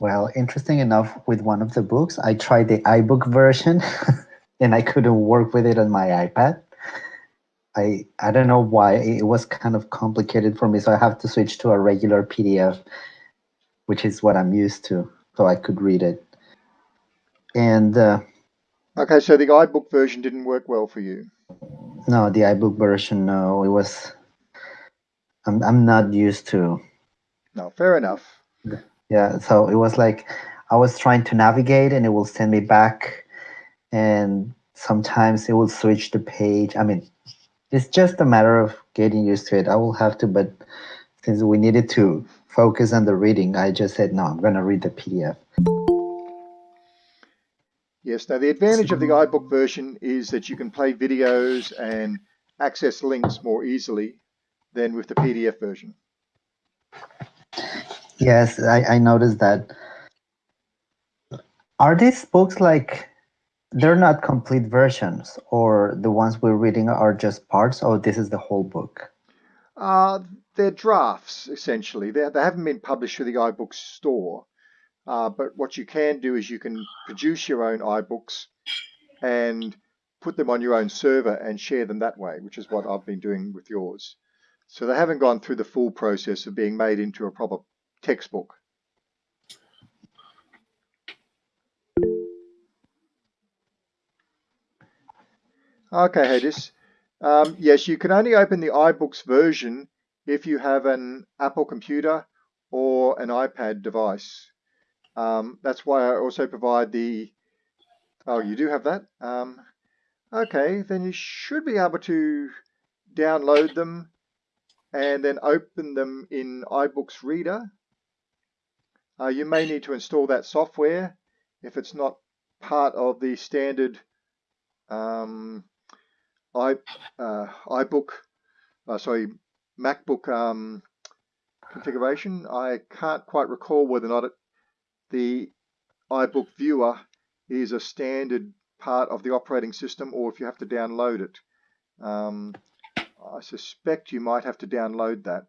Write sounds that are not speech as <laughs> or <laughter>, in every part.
Well, interesting enough, with one of the books, I tried the iBook version <laughs> and I couldn't work with it on my iPad. I I don't know why it was kind of complicated for me, so I have to switch to a regular PDF, which is what I'm used to, so I could read it. And uh, okay, so the iBook version didn't work well for you. No, the iBook version, no, it was. I'm I'm not used to. No, fair enough. Yeah, so it was like I was trying to navigate, and it will send me back, and sometimes it will switch the page. I mean, it's just a matter of getting used to it. I will have to, but since we needed to focus on the reading, I just said, no, I'm going to read the PDF. Yes, now the advantage of the iBook version is that you can play videos and access links more easily than with the PDF version. Yes, I, I noticed that. Are these books like they're not complete versions or the ones we're reading are just parts or this is the whole book? Uh, they're drafts essentially. They, they haven't been published through the iBooks store. Uh, but what you can do is you can produce your own iBooks and put them on your own server and share them that way which is what I've been doing with yours. So they haven't gone through the full process of being made into a proper textbook Okay, Hedis. Um, yes, you can only open the iBooks version if you have an Apple computer or an iPad device. Um, that's why I also provide the, oh, you do have that? Um, okay, then you should be able to download them and then open them in iBooks Reader. Uh, you may need to install that software if it's not part of the standard um, i uh, iBook, uh, sorry, MacBook um, configuration. I can't quite recall whether or not it, the iBook viewer is a standard part of the operating system or if you have to download it. Um, I suspect you might have to download that.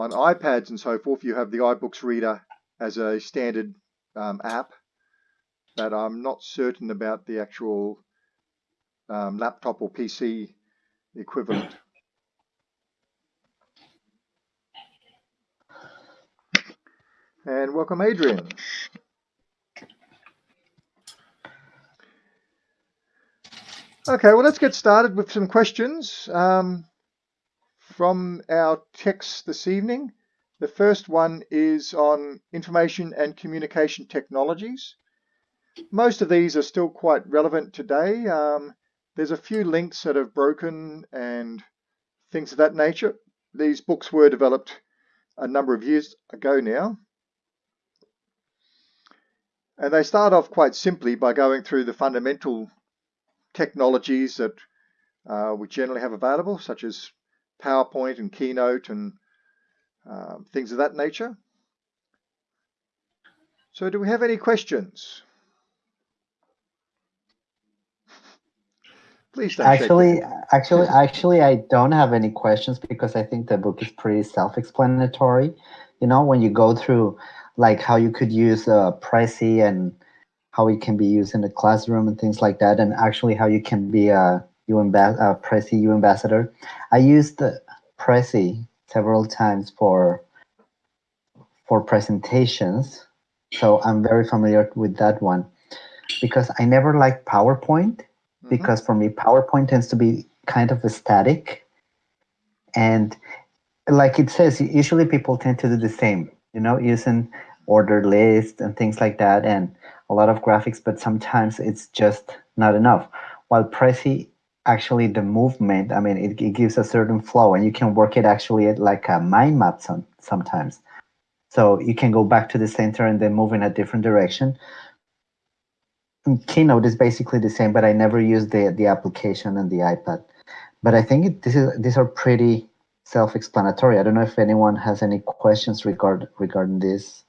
On iPads and so forth, you have the iBooks reader as a standard um, app but I'm not certain about the actual um, laptop or PC equivalent. And welcome, Adrian. Okay, well, let's get started with some questions um, from our text this evening. The first one is on information and communication technologies. Most of these are still quite relevant today. Um, there's a few links that have broken and things of that nature. These books were developed a number of years ago now. And they start off quite simply by going through the fundamental technologies that uh, we generally have available, such as PowerPoint and Keynote and uh, things of that nature. So do we have any questions? Please don't actually, actually, actually, I don't have any questions because I think the book is pretty self-explanatory. You know, when you go through like how you could use uh, Prezi and how it can be used in the classroom and things like that, and actually how you can be a U a Prezi U ambassador. I used Prezi several times for for presentations, so I'm very familiar with that one because I never liked PowerPoint Mm-hmm. because for me PowerPoint tends to be kind of a static and like it says usually people tend to do the same you know using order lists and things like that and a lot of graphics but sometimes it's just not enough while Prezi actually the movement i mean it, it gives a certain flow and you can work it actually like a mind map some, sometimes so you can go back to the center and then move in a different direction Keynote is basically the same, but I never use the the application and the iPad. But I think it, this is these are pretty self-explanatory. I don't know if anyone has any questions regard regarding this.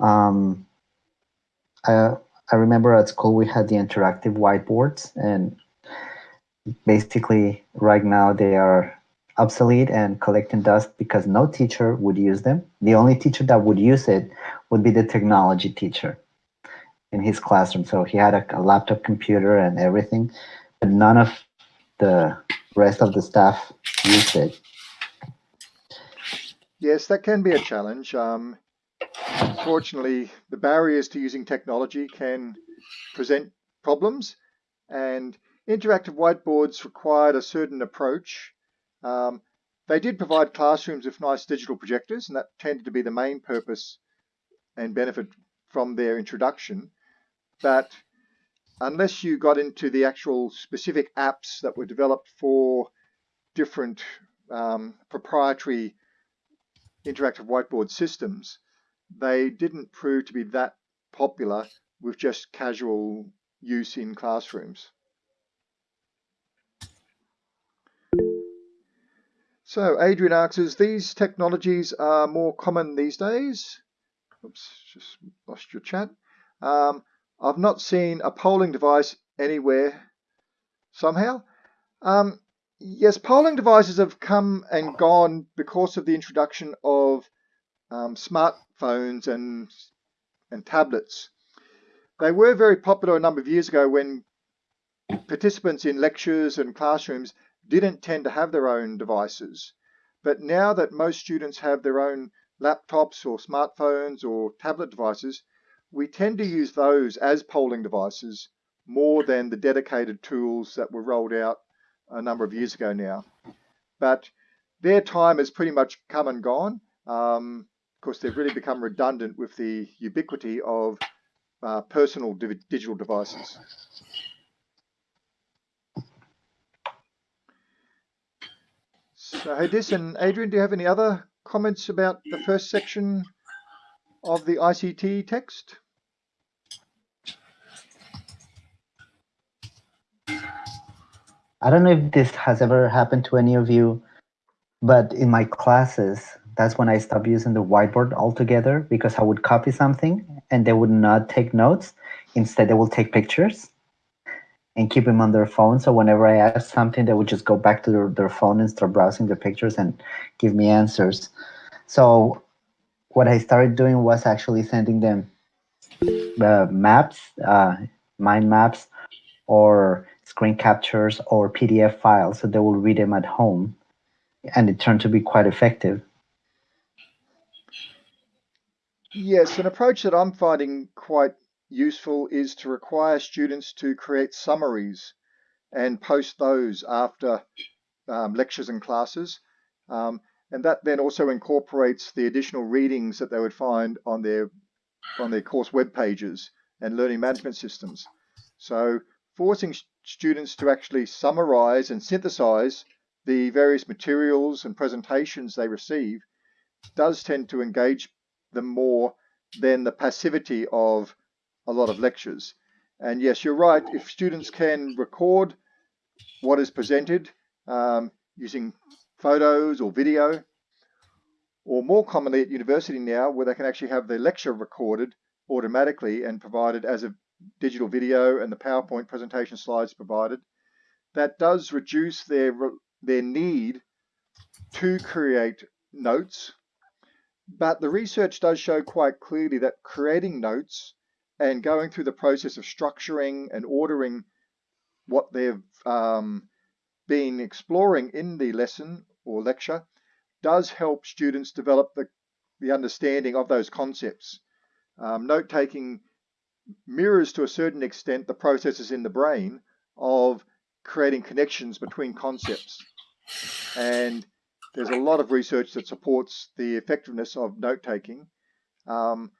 Um, I I remember at school we had the interactive whiteboards, and basically right now they are obsolete and collecting dust because no teacher would use them. The only teacher that would use it would be the technology teacher in his classroom. So he had a, a laptop computer and everything, but none of the rest of the staff used it. Yes, that can be a challenge. Um, unfortunately, the barriers to using technology can present problems, and interactive whiteboards required a certain approach. Um, they did provide classrooms with nice digital projectors, and that tended to be the main purpose and benefit from their introduction. But unless you got into the actual specific apps that were developed for different um, proprietary interactive whiteboard systems, they didn't prove to be that popular with just casual use in classrooms. So Adrian asks, these technologies are more common these days. Oops, just lost your chat. Um, I've not seen a polling device anywhere somehow. Um, yes, polling devices have come and gone because of the introduction of um, smartphones and and tablets. They were very popular a number of years ago when participants in lectures and classrooms didn't tend to have their own devices. But now that most students have their own laptops or smartphones or tablet devices, we tend to use those as polling devices more than the dedicated tools that were rolled out a number of years ago now. But their time has pretty much come and gone. Um, of course, they've really become redundant with the ubiquity of uh, personal digital devices. So, Hadis and Adrian, do you have any other comments about the first section of the ICT text? I don't know if this has ever happened to any of you, but in my classes, that's when I stopped using the whiteboard altogether because I would copy something and they would not take notes. Instead, they will take pictures and keep them on their phone. So whenever I ask something, they would just go back to their, their phone and start browsing the pictures and give me answers. So what I started doing was actually sending them uh, maps, uh, mind maps, or screen captures or PDF files so they will read them at home. And it turned to be quite effective. Yes, an approach that I'm finding quite useful is to require students to create summaries and post those after um, lectures and classes. Um, and that then also incorporates the additional readings that they would find on their on their course web pages and learning management systems. So forcing students to actually summarize and synthesize the various materials and presentations they receive does tend to engage them more than the passivity of a lot of lectures. And yes, you're right, if students can record what is presented um, using photos or video, or more commonly at university now, where they can actually have their lecture recorded automatically and provided as a digital video and the PowerPoint presentation slides provided, that does reduce their, their need to create notes. But the research does show quite clearly that creating notes and going through the process of structuring and ordering what they've um, been exploring in the lesson or lecture does help students develop the, the understanding of those concepts. Um, note taking mirrors to a certain extent the processes in the brain of creating connections between concepts. And there's a lot of research that supports the effectiveness of note taking. Um,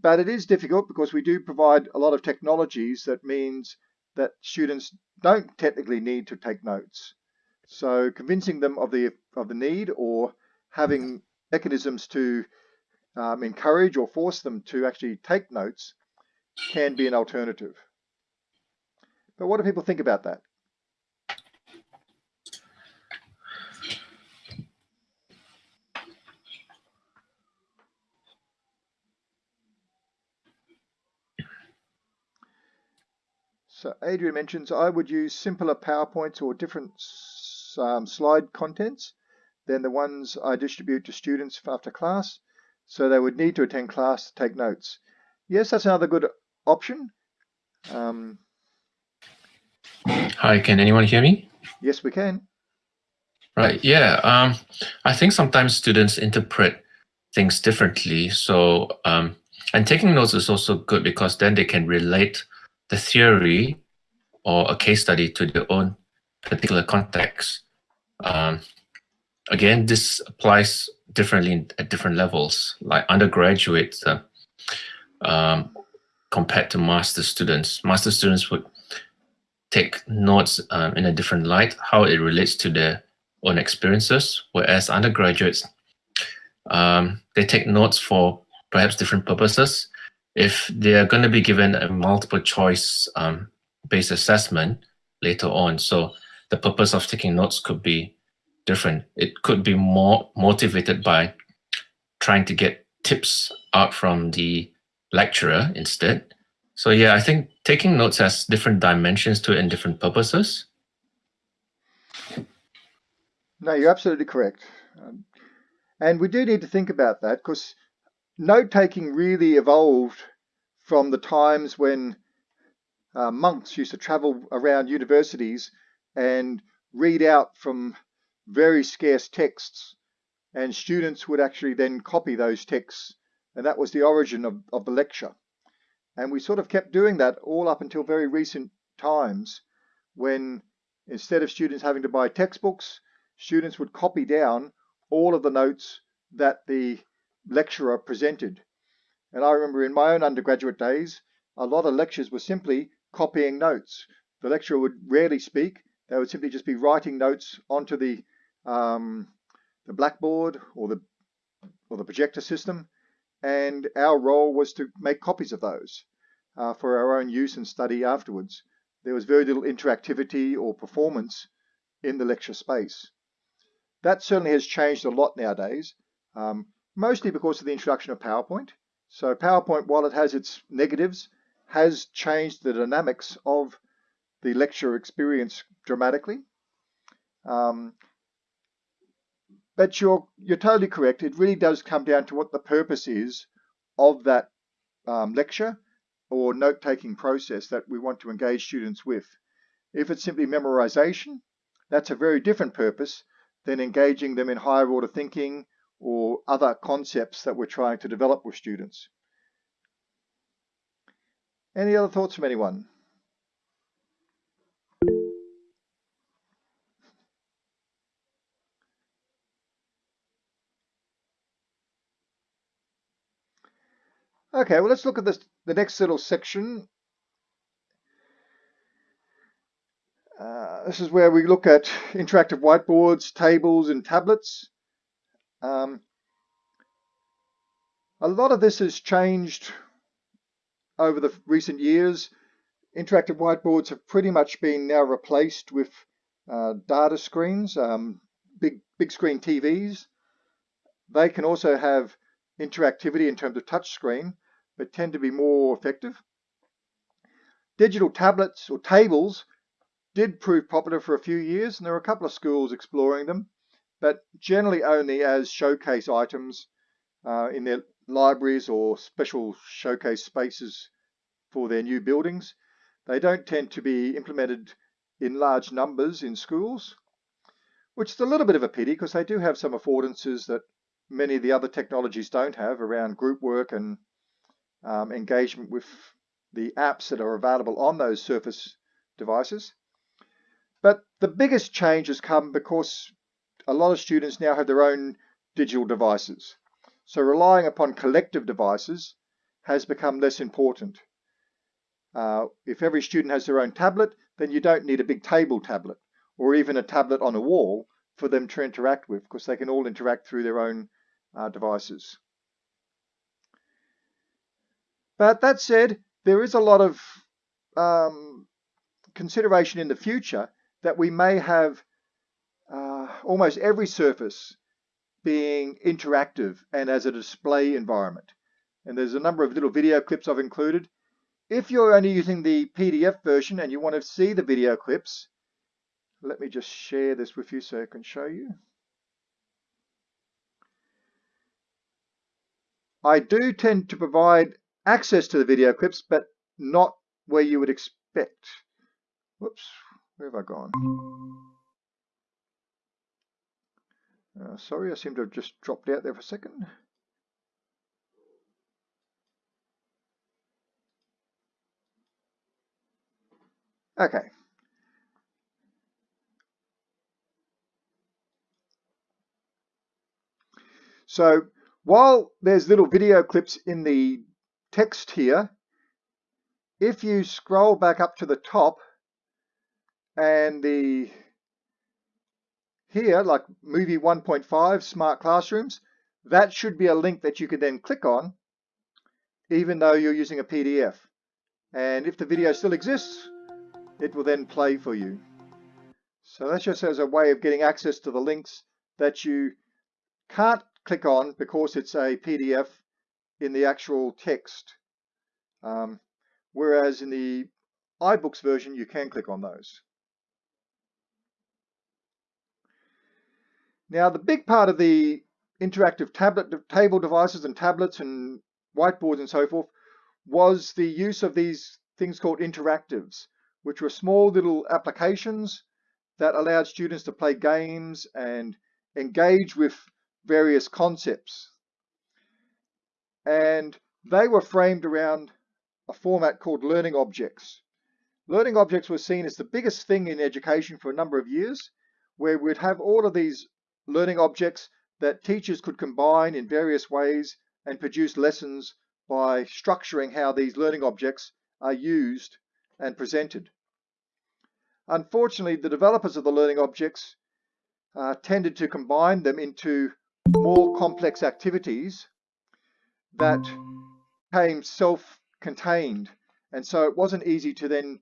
but it is difficult because we do provide a lot of technologies that means that students don't technically need to take notes. So convincing them of the of the need or having mechanisms to um, encourage or force them to actually take notes can be an alternative. But what do people think about that? So Adrian mentions I would use simpler PowerPoints or different um, slide contents. than the ones I distribute to students after class. So they would need to attend class to take notes. Yes, that's another good option. Um, Hi, can anyone hear me? yes, we can. Right, yeah. Um, I think sometimes students interpret things differently. So, um, and taking notes is also good because then they can relate the theory or a case study to their own particular context. Um, again, this applies differently at different levels, like undergraduates uh, um, compared to master students. Master students would take notes um, in a different light, how it relates to their own experiences, whereas undergraduates, um, they take notes for perhaps different purposes. If they are going to be given a multiple choice um, based assessment later on, so the purpose of taking notes could be different. It could be more motivated by trying to get tips out from the lecturer instead. So yeah, I think taking notes has different dimensions to it and different purposes. No, you're absolutely correct. Um, and we do need to think about that because note taking really evolved from the times when uh, monks used to travel around universities and read out from very scarce texts, and students would actually then copy those texts, and that was the origin of, of the lecture. And we sort of kept doing that all up until very recent times when instead of students having to buy textbooks, students would copy down all of the notes that the lecturer presented. And I remember in my own undergraduate days, a lot of lectures were simply copying notes. The lecturer would rarely speak. They would simply just be writing notes onto the um, the blackboard or the or the projector system, and our role was to make copies of those uh, for our own use and study afterwards. There was very little interactivity or performance in the lecture space. That certainly has changed a lot nowadays, um, mostly because of the introduction of PowerPoint. So PowerPoint, while it has its negatives, has changed the dynamics of the lecture experience dramatically. Um, but you're you're totally correct. It really does come down to what the purpose is of that um, lecture or note-taking process that we want to engage students with. If it's simply memorization, that's a very different purpose than engaging them in higher order thinking or other concepts that we're trying to develop with students. Any other thoughts from anyone? Okay, well, let's look at this, the next little section. Uh, this is where we look at interactive whiteboards, tables, and tablets. Um, a lot of this has changed over the recent years. Interactive whiteboards have pretty much been now replaced with uh, data screens, um, big big screen TVs. They can also have interactivity in terms of touch screen, but tend to be more effective. Digital tablets or tables did prove popular for a few years, and there were a couple of schools exploring them, but generally only as showcase items uh, in their libraries or special showcase spaces for their new buildings. They don't tend to be implemented in large numbers in schools, which is a little bit of a pity because they do have some affordances that many of the other technologies don't have around group work and um, engagement with the apps that are available on those Surface devices. But the biggest change has come because a lot of students now have their own digital devices. So relying upon collective devices has become less important. Uh, if every student has their own tablet, then you don't need a big table tablet or even a tablet on a wall for them to interact with because they can all interact through their own uh, devices. But that said, there is a lot of um, consideration in the future that we may have almost every surface being interactive and as a display environment. And there's a number of little video clips I've included. If you're only using the PDF version and you want to see the video clips, let me just share this with you so I can show you. I do tend to provide access to the video clips, but not where you would expect. Whoops, where have I gone? Uh, sorry, I seem to have just dropped out there for a second. Okay. So while there's little video clips in the text here, if you scroll back up to the top and the here, like movie 1.5, smart classrooms, that should be a link that you could then click on, even though you're using a PDF. And if the video still exists, it will then play for you. So that's just as a way of getting access to the links that you can't click on because it's a PDF in the actual text. Um, whereas in the iBooks version, you can click on those. Now, the big part of the interactive tablet table devices and tablets and whiteboards and so forth was the use of these things called interactives, which were small little applications that allowed students to play games and engage with various concepts. And they were framed around a format called learning objects. Learning objects were seen as the biggest thing in education for a number of years, where we'd have all of these learning objects that teachers could combine in various ways and produce lessons by structuring how these learning objects are used and presented. Unfortunately, the developers of the learning objects uh, tended to combine them into more complex activities that became self-contained. And so it wasn't easy to then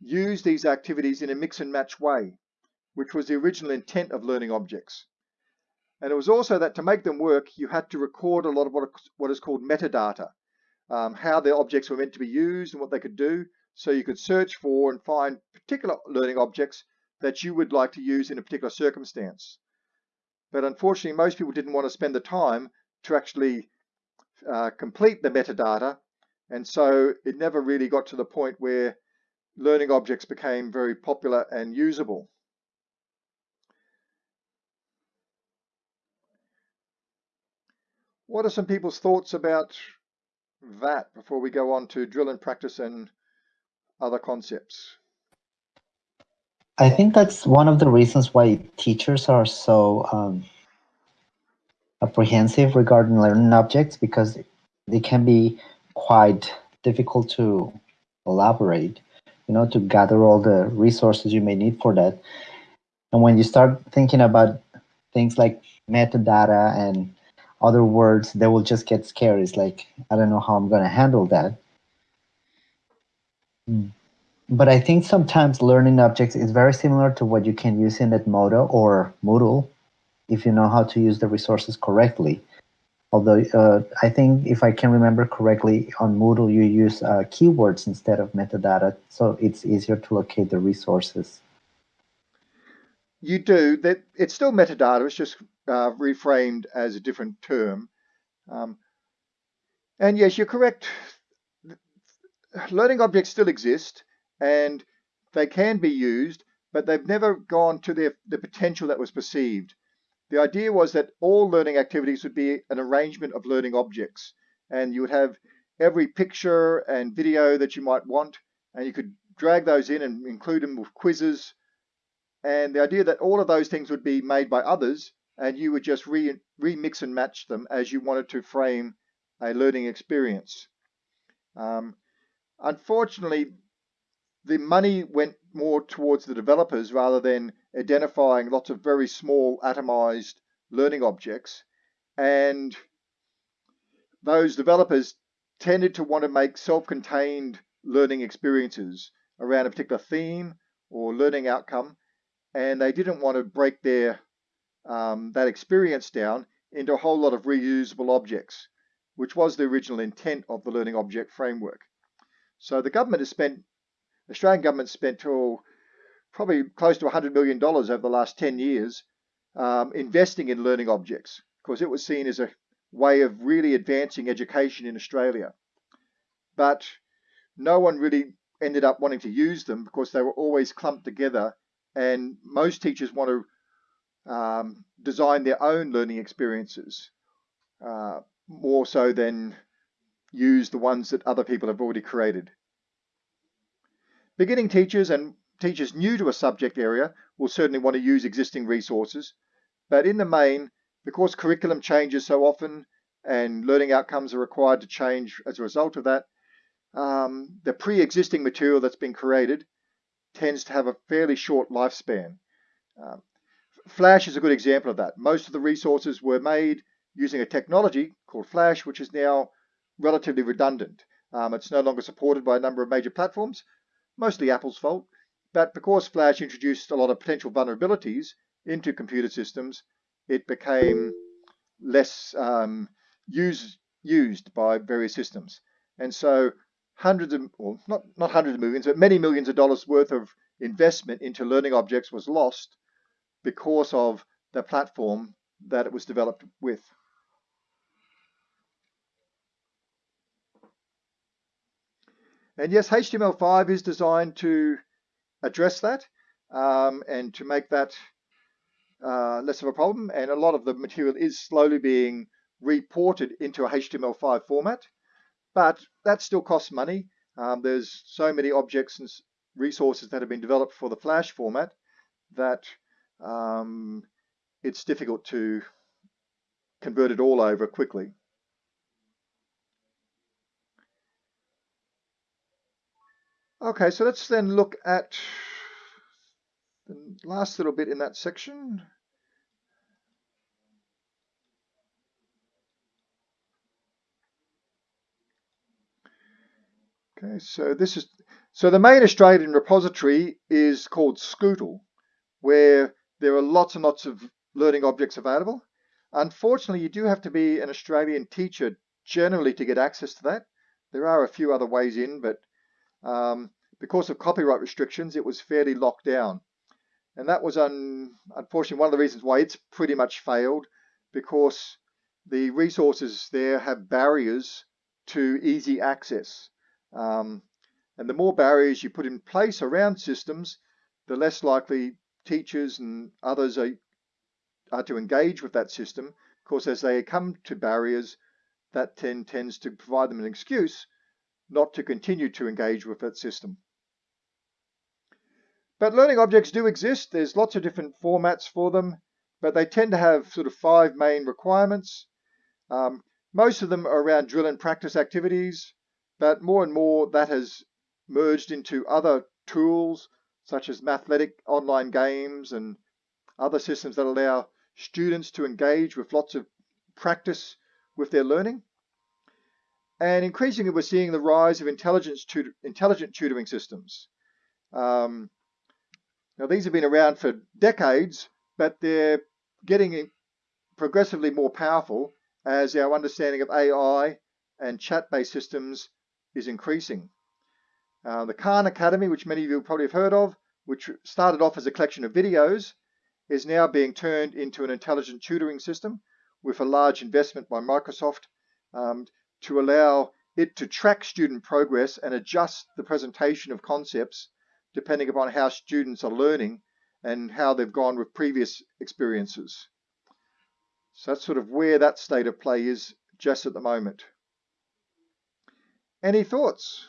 use these activities in a mix and match way, which was the original intent of learning objects. And it was also that to make them work, you had to record a lot of what, what is called metadata, um, how the objects were meant to be used and what they could do. So you could search for and find particular learning objects that you would like to use in a particular circumstance. But unfortunately, most people didn't want to spend the time to actually uh, complete the metadata. And so it never really got to the point where learning objects became very popular and usable. What are some people's thoughts about that before we go on to drill and practice and other concepts? I think that's one of the reasons why teachers are so um, apprehensive regarding learning objects because they can be quite difficult to elaborate, you know, to gather all the resources you may need for that. And when you start thinking about things like metadata and other words, they will just get scared. It's like, I don't know how I'm going to handle that. Mm but I think sometimes learning objects is very similar to what you can use in Edmodo or Moodle if you know how to use the resources correctly. Although uh, I think if I can remember correctly, on Moodle you use uh, keywords instead of metadata, so it's easier to locate the resources. You do. That It's still metadata, it's just uh, reframed as a different term. Um, and yes, you're correct. Learning objects still exist and they can be used, but they've never gone to their, the potential that was perceived. The idea was that all learning activities would be an arrangement of learning objects, and you would have every picture and video that you might want, and you could drag those in and include them with quizzes. And the idea that all of those things would be made by others, and you would just re remix and match them as you wanted to frame a learning experience. Um, unfortunately, the money went more towards the developers rather than identifying lots of very small atomized learning objects. And those developers tended to want to make self-contained learning experiences around a particular theme or learning outcome. And they didn't want to break their um, that experience down into a whole lot of reusable objects, which was the original intent of the learning object framework. So the government has spent Australian government spent probably close to $100 million over the last 10 years um, investing in learning objects because it was seen as a way of really advancing education in Australia. But no one really ended up wanting to use them because they were always clumped together and most teachers want to um, design their own learning experiences uh, more so than use the ones that other people have already created. Beginning teachers and teachers new to a subject area will certainly want to use existing resources, but in the main, because curriculum changes so often and learning outcomes are required to change as a result of that, um, the pre-existing material that's been created tends to have a fairly short lifespan. Um, Flash is a good example of that. Most of the resources were made using a technology called Flash, which is now relatively redundant. Um, it's no longer supported by a number of major platforms, mostly Apple's fault. But because Flash introduced a lot of potential vulnerabilities into computer systems, it became less um, use, used by various systems. And so hundreds of, well, not, not hundreds of millions, but many millions of dollars worth of investment into learning objects was lost because of the platform that it was developed with. And yes, HTML5 is designed to address that um, and to make that uh, less of a problem. And a lot of the material is slowly being reported into a HTML5 format but that still costs money. Um, there's so many objects and resources that have been developed for the Flash format that um, it's difficult to convert it all over quickly. Okay, so let's then look at the last little bit in that section. Okay, so this is so the main Australian repository is called Scootle, where there are lots and lots of learning objects available. Unfortunately, you do have to be an Australian teacher generally to get access to that. There are a few other ways in, but um, because of copyright restrictions, it was fairly locked down. And that was un, unfortunately one of the reasons why it's pretty much failed, because the resources there have barriers to easy access. Um, and the more barriers you put in place around systems, the less likely teachers and others are, are to engage with that system. Of course, as they come to barriers, that tend, tends to provide them an excuse not to continue to engage with that system. But learning objects do exist. There's lots of different formats for them, but they tend to have sort of five main requirements. Um, most of them are around drill and practice activities, but more and more that has merged into other tools such as Mathletic online games and other systems that allow students to engage with lots of practice with their learning. And increasingly, we're seeing the rise of intelligence intelligent tutoring systems. Um, now, these have been around for decades, but they're getting progressively more powerful as our understanding of AI and chat-based systems is increasing. Uh, the Khan Academy, which many of you probably have heard of, which started off as a collection of videos, is now being turned into an intelligent tutoring system with a large investment by Microsoft um, to allow it to track student progress and adjust the presentation of concepts depending upon how students are learning and how they've gone with previous experiences. So that's sort of where that state of play is just at the moment. Any thoughts?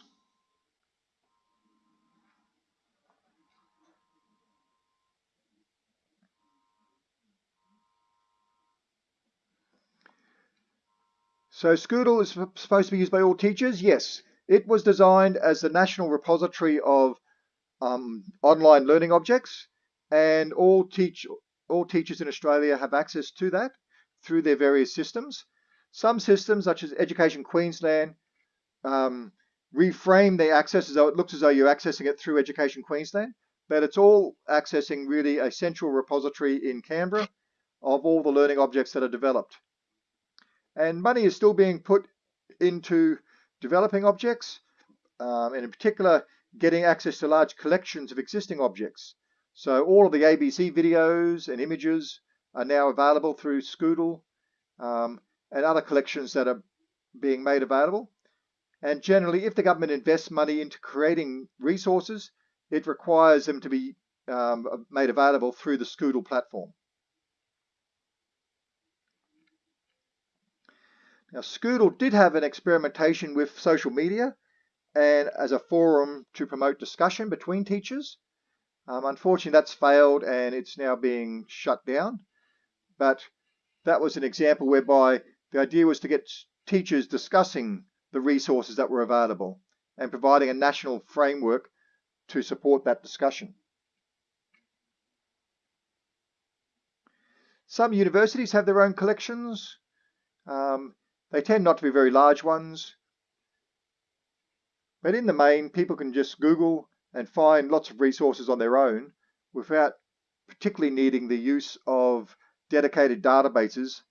So Scootle is supposed to be used by all teachers? Yes. It was designed as the national repository of um, online learning objects and all, teach, all teachers in Australia have access to that through their various systems. Some systems, such as Education Queensland, um, reframe the access as though it looks as though you're accessing it through Education Queensland, but it's all accessing really a central repository in Canberra of all the learning objects that are developed. And money is still being put into developing objects, um, and in particular, getting access to large collections of existing objects. So all of the ABC videos and images are now available through Scootle. Um, and other collections that are being made available. And generally, if the government invests money into creating resources, it requires them to be um, made available through the Scootle platform. Now, Scootle did have an experimentation with social media and as a forum to promote discussion between teachers. Um, unfortunately, that's failed and it's now being shut down. But that was an example whereby the idea was to get teachers discussing the resources that were available and providing a national framework to support that discussion. Some universities have their own collections. Um, they tend not to be very large ones. But in the main, people can just Google and find lots of resources on their own without particularly needing the use of dedicated databases.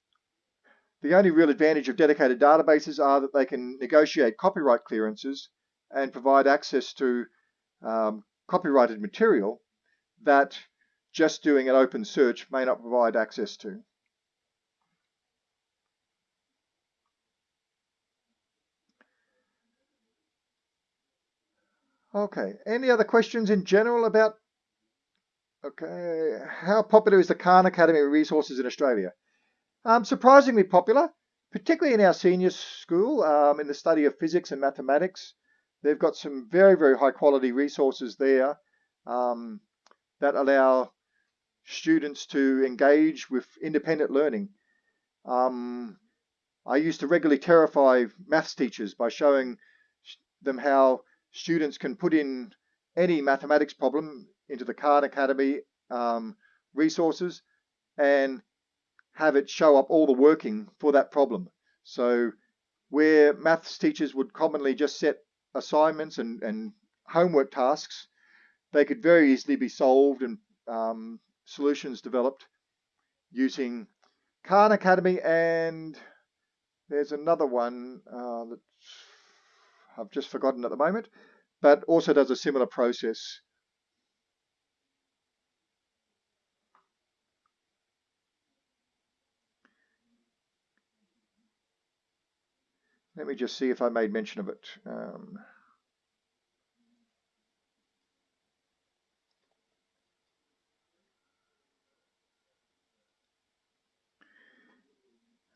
The only real advantage of dedicated databases are that they can negotiate copyright clearances and provide access to um, copyrighted material that just doing an open search may not provide access to. Okay, any other questions in general about, okay, how popular is the Khan Academy resources in Australia? Um, surprisingly popular, particularly in our senior school um, in the study of physics and mathematics. They've got some very, very high quality resources there um, that allow students to engage with independent learning. Um, I used to regularly terrify maths teachers by showing them how students can put in any mathematics problem into the Khan Academy um, resources and have it show up all the working for that problem. So where maths teachers would commonly just set assignments and, and homework tasks, they could very easily be solved and um, solutions developed using Khan Academy and there's another one uh, that I've just forgotten at the moment, but also does a similar process. Let me just see if I made mention of it. Um,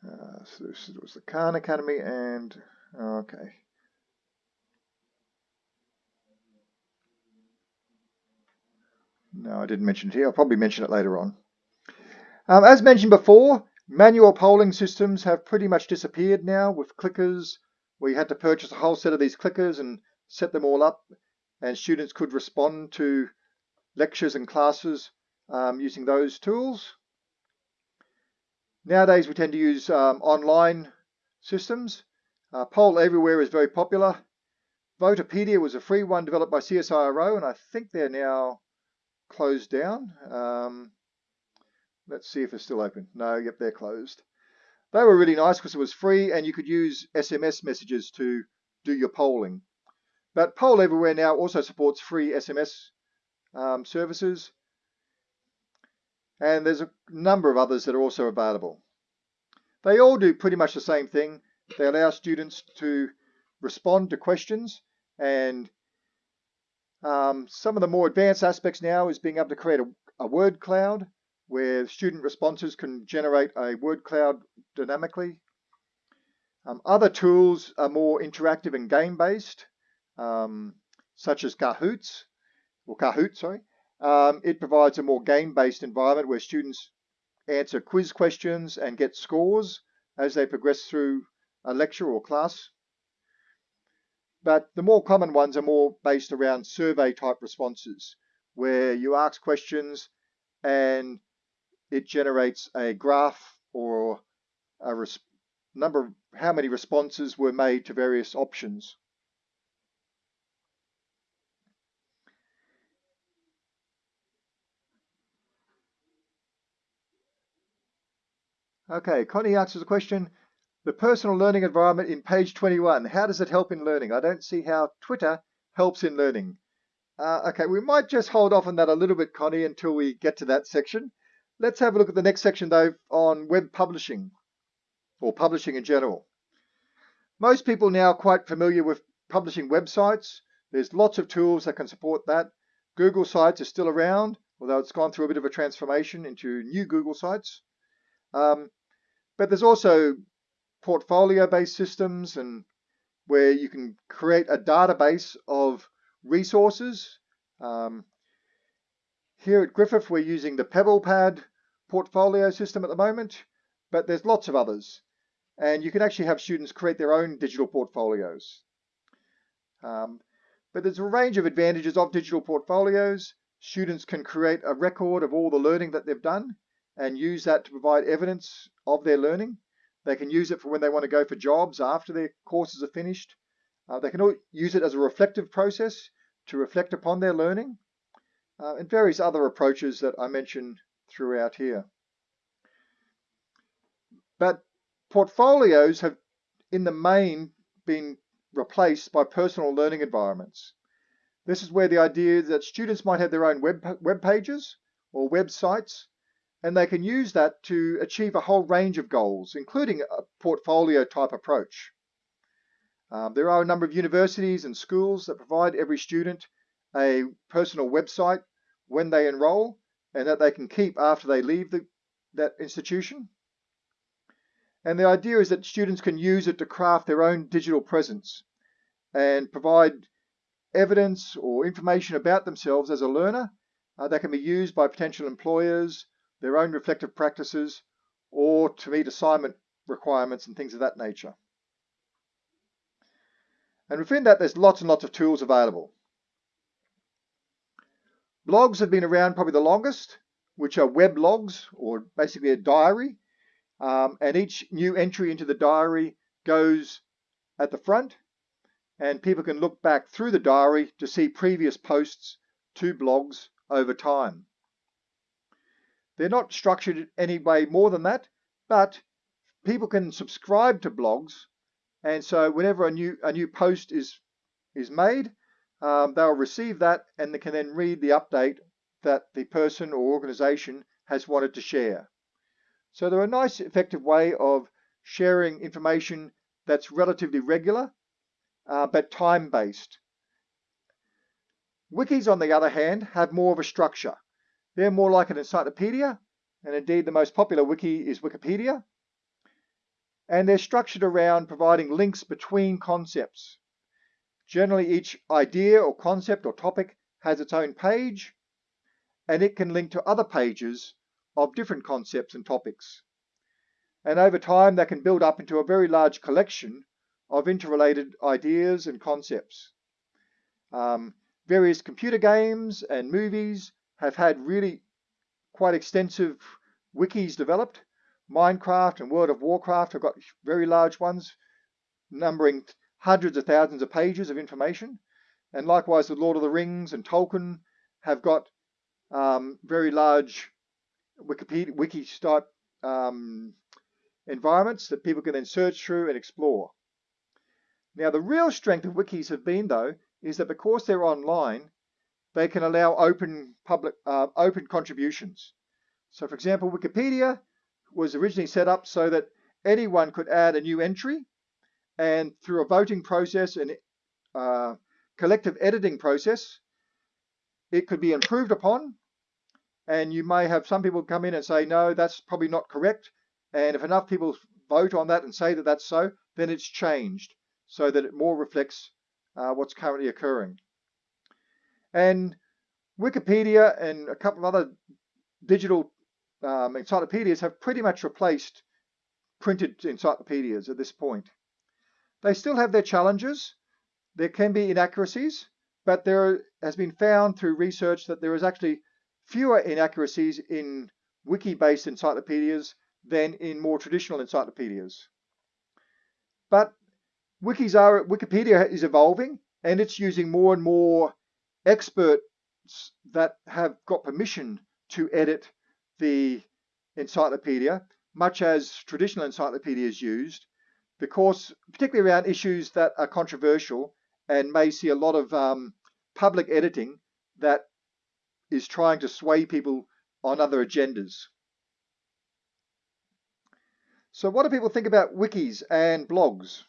uh, so this was the Khan Academy and okay. No, I didn't mention it here. I'll probably mention it later on. Um, as mentioned before, manual polling systems have pretty much disappeared now with clickers. We had to purchase a whole set of these clickers and set them all up, and students could respond to lectures and classes um, using those tools. Nowadays, we tend to use um, online systems. Uh, Poll Everywhere is very popular. Votapedia was a free one developed by CSIRO, and I think they're now closed down. Um, let's see if it's still open. No, yep, they're closed. They were really nice because it was free and you could use SMS messages to do your polling. But Poll Everywhere now also supports free SMS um, services. And there's a number of others that are also available. They all do pretty much the same thing. They allow students to respond to questions and um, some of the more advanced aspects now is being able to create a, a word cloud where student responses can generate a word cloud dynamically. Um, other tools are more interactive and game-based, um, such as Kahoots, or Kahoot, sorry. Um, it provides a more game-based environment where students answer quiz questions and get scores as they progress through a lecture or class but the more common ones are more based around survey type responses, where you ask questions and it generates a graph or a number of how many responses were made to various options. Okay, Connie answers the question, the personal learning environment in page 21. How does it help in learning? I don't see how Twitter helps in learning. Uh, okay, we might just hold off on that a little bit, Connie, until we get to that section. Let's have a look at the next section, though, on web publishing. or publishing in general. Most people now are quite familiar with publishing websites. There's lots of tools that can support that. Google Sites is still around, although it's gone through a bit of a transformation into new Google Sites. Um, but there's also portfolio-based systems and where you can create a database of resources. Um, here at Griffith, we're using the PebblePad portfolio system at the moment, but there's lots of others. And you can actually have students create their own digital portfolios. Um, but there's a range of advantages of digital portfolios. Students can create a record of all the learning that they've done and use that to provide evidence of their learning. They can use it for when they want to go for jobs after their courses are finished. Uh, they can use it as a reflective process to reflect upon their learning uh, and various other approaches that I mentioned throughout here. But portfolios have, in the main, been replaced by personal learning environments. This is where the idea that students might have their own web, web pages or websites, and they can use that to achieve a whole range of goals, including a portfolio type approach. Um, there are a number of universities and schools that provide every student a personal website when they enroll and that they can keep after they leave the, that institution. And the idea is that students can use it to craft their own digital presence and provide evidence or information about themselves as a learner uh, that can be used by potential employers, their own reflective practices, or to meet assignment requirements and things of that nature. And within that, there's lots and lots of tools available. Blogs have been around probably the longest, which are web logs or basically a diary. Um, and each new entry into the diary goes at the front and people can look back through the diary to see previous posts to blogs over time. They're not structured any way more than that, but people can subscribe to blogs and so whenever a new a new post is is made, um, they'll receive that and they can then read the update that the person or organization has wanted to share. So they're a nice effective way of sharing information that's relatively regular uh, but time-based. Wikis, on the other hand, have more of a structure. They're more like an encyclopedia, and indeed the most popular wiki is Wikipedia. And they're structured around providing links between concepts. Generally, each idea or concept or topic has its own page, and it can link to other pages of different concepts and topics. And over time, that can build up into a very large collection of interrelated ideas and concepts. Um, various computer games and movies have had really quite extensive wikis developed. Minecraft and World of Warcraft have got very large ones, numbering hundreds of thousands of pages of information. And likewise, the Lord of the Rings and Tolkien have got um, very large Wikipedia, wiki type um, environments that people can then search through and explore. Now, the real strength of wikis have been, though, is that because they're online, they can allow open public uh, open contributions. So, for example, Wikipedia was originally set up so that anyone could add a new entry and through a voting process and uh, collective editing process, it could be improved upon. And you may have some people come in and say, no, that's probably not correct. And if enough people vote on that and say that that's so, then it's changed so that it more reflects uh, what's currently occurring. And Wikipedia and a couple of other digital um, encyclopedias have pretty much replaced printed encyclopedias at this point. They still have their challenges. There can be inaccuracies, but there has been found through research that there is actually fewer inaccuracies in wiki-based encyclopedias than in more traditional encyclopedias. But wikis are Wikipedia is evolving and it's using more and more experts that have got permission to edit the encyclopedia, much as traditional encyclopedias used, because particularly around issues that are controversial and may see a lot of um, public editing that is trying to sway people on other agendas. So what do people think about wikis and blogs?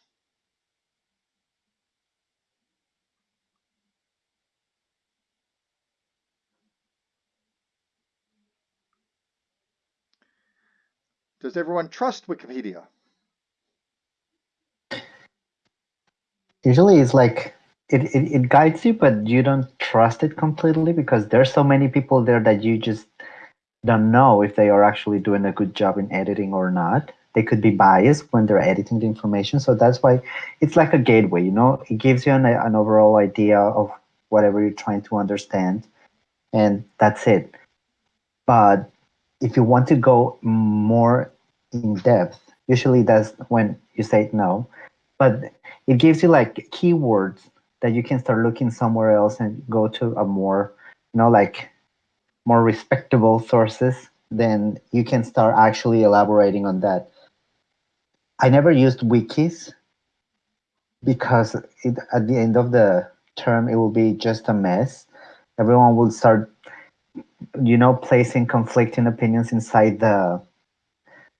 Does everyone trust Wikipedia? Usually it's like it, it, it guides you, but you don't trust it completely because there's so many people there that you just don't know if they are actually doing a good job in editing or not. They could be biased when they're editing the information. So that's why it's like a gateway, you know, it gives you an, an overall idea of whatever you're trying to understand. And that's it. But if you want to go more in depth, usually that's when you say no. But it gives you like keywords that you can start looking somewhere else and go to a more, you know, like more respectable sources, then you can start actually elaborating on that. I never used wikis because it, at the end of the term, it will be just a mess. Everyone will start, you know, placing conflicting opinions inside the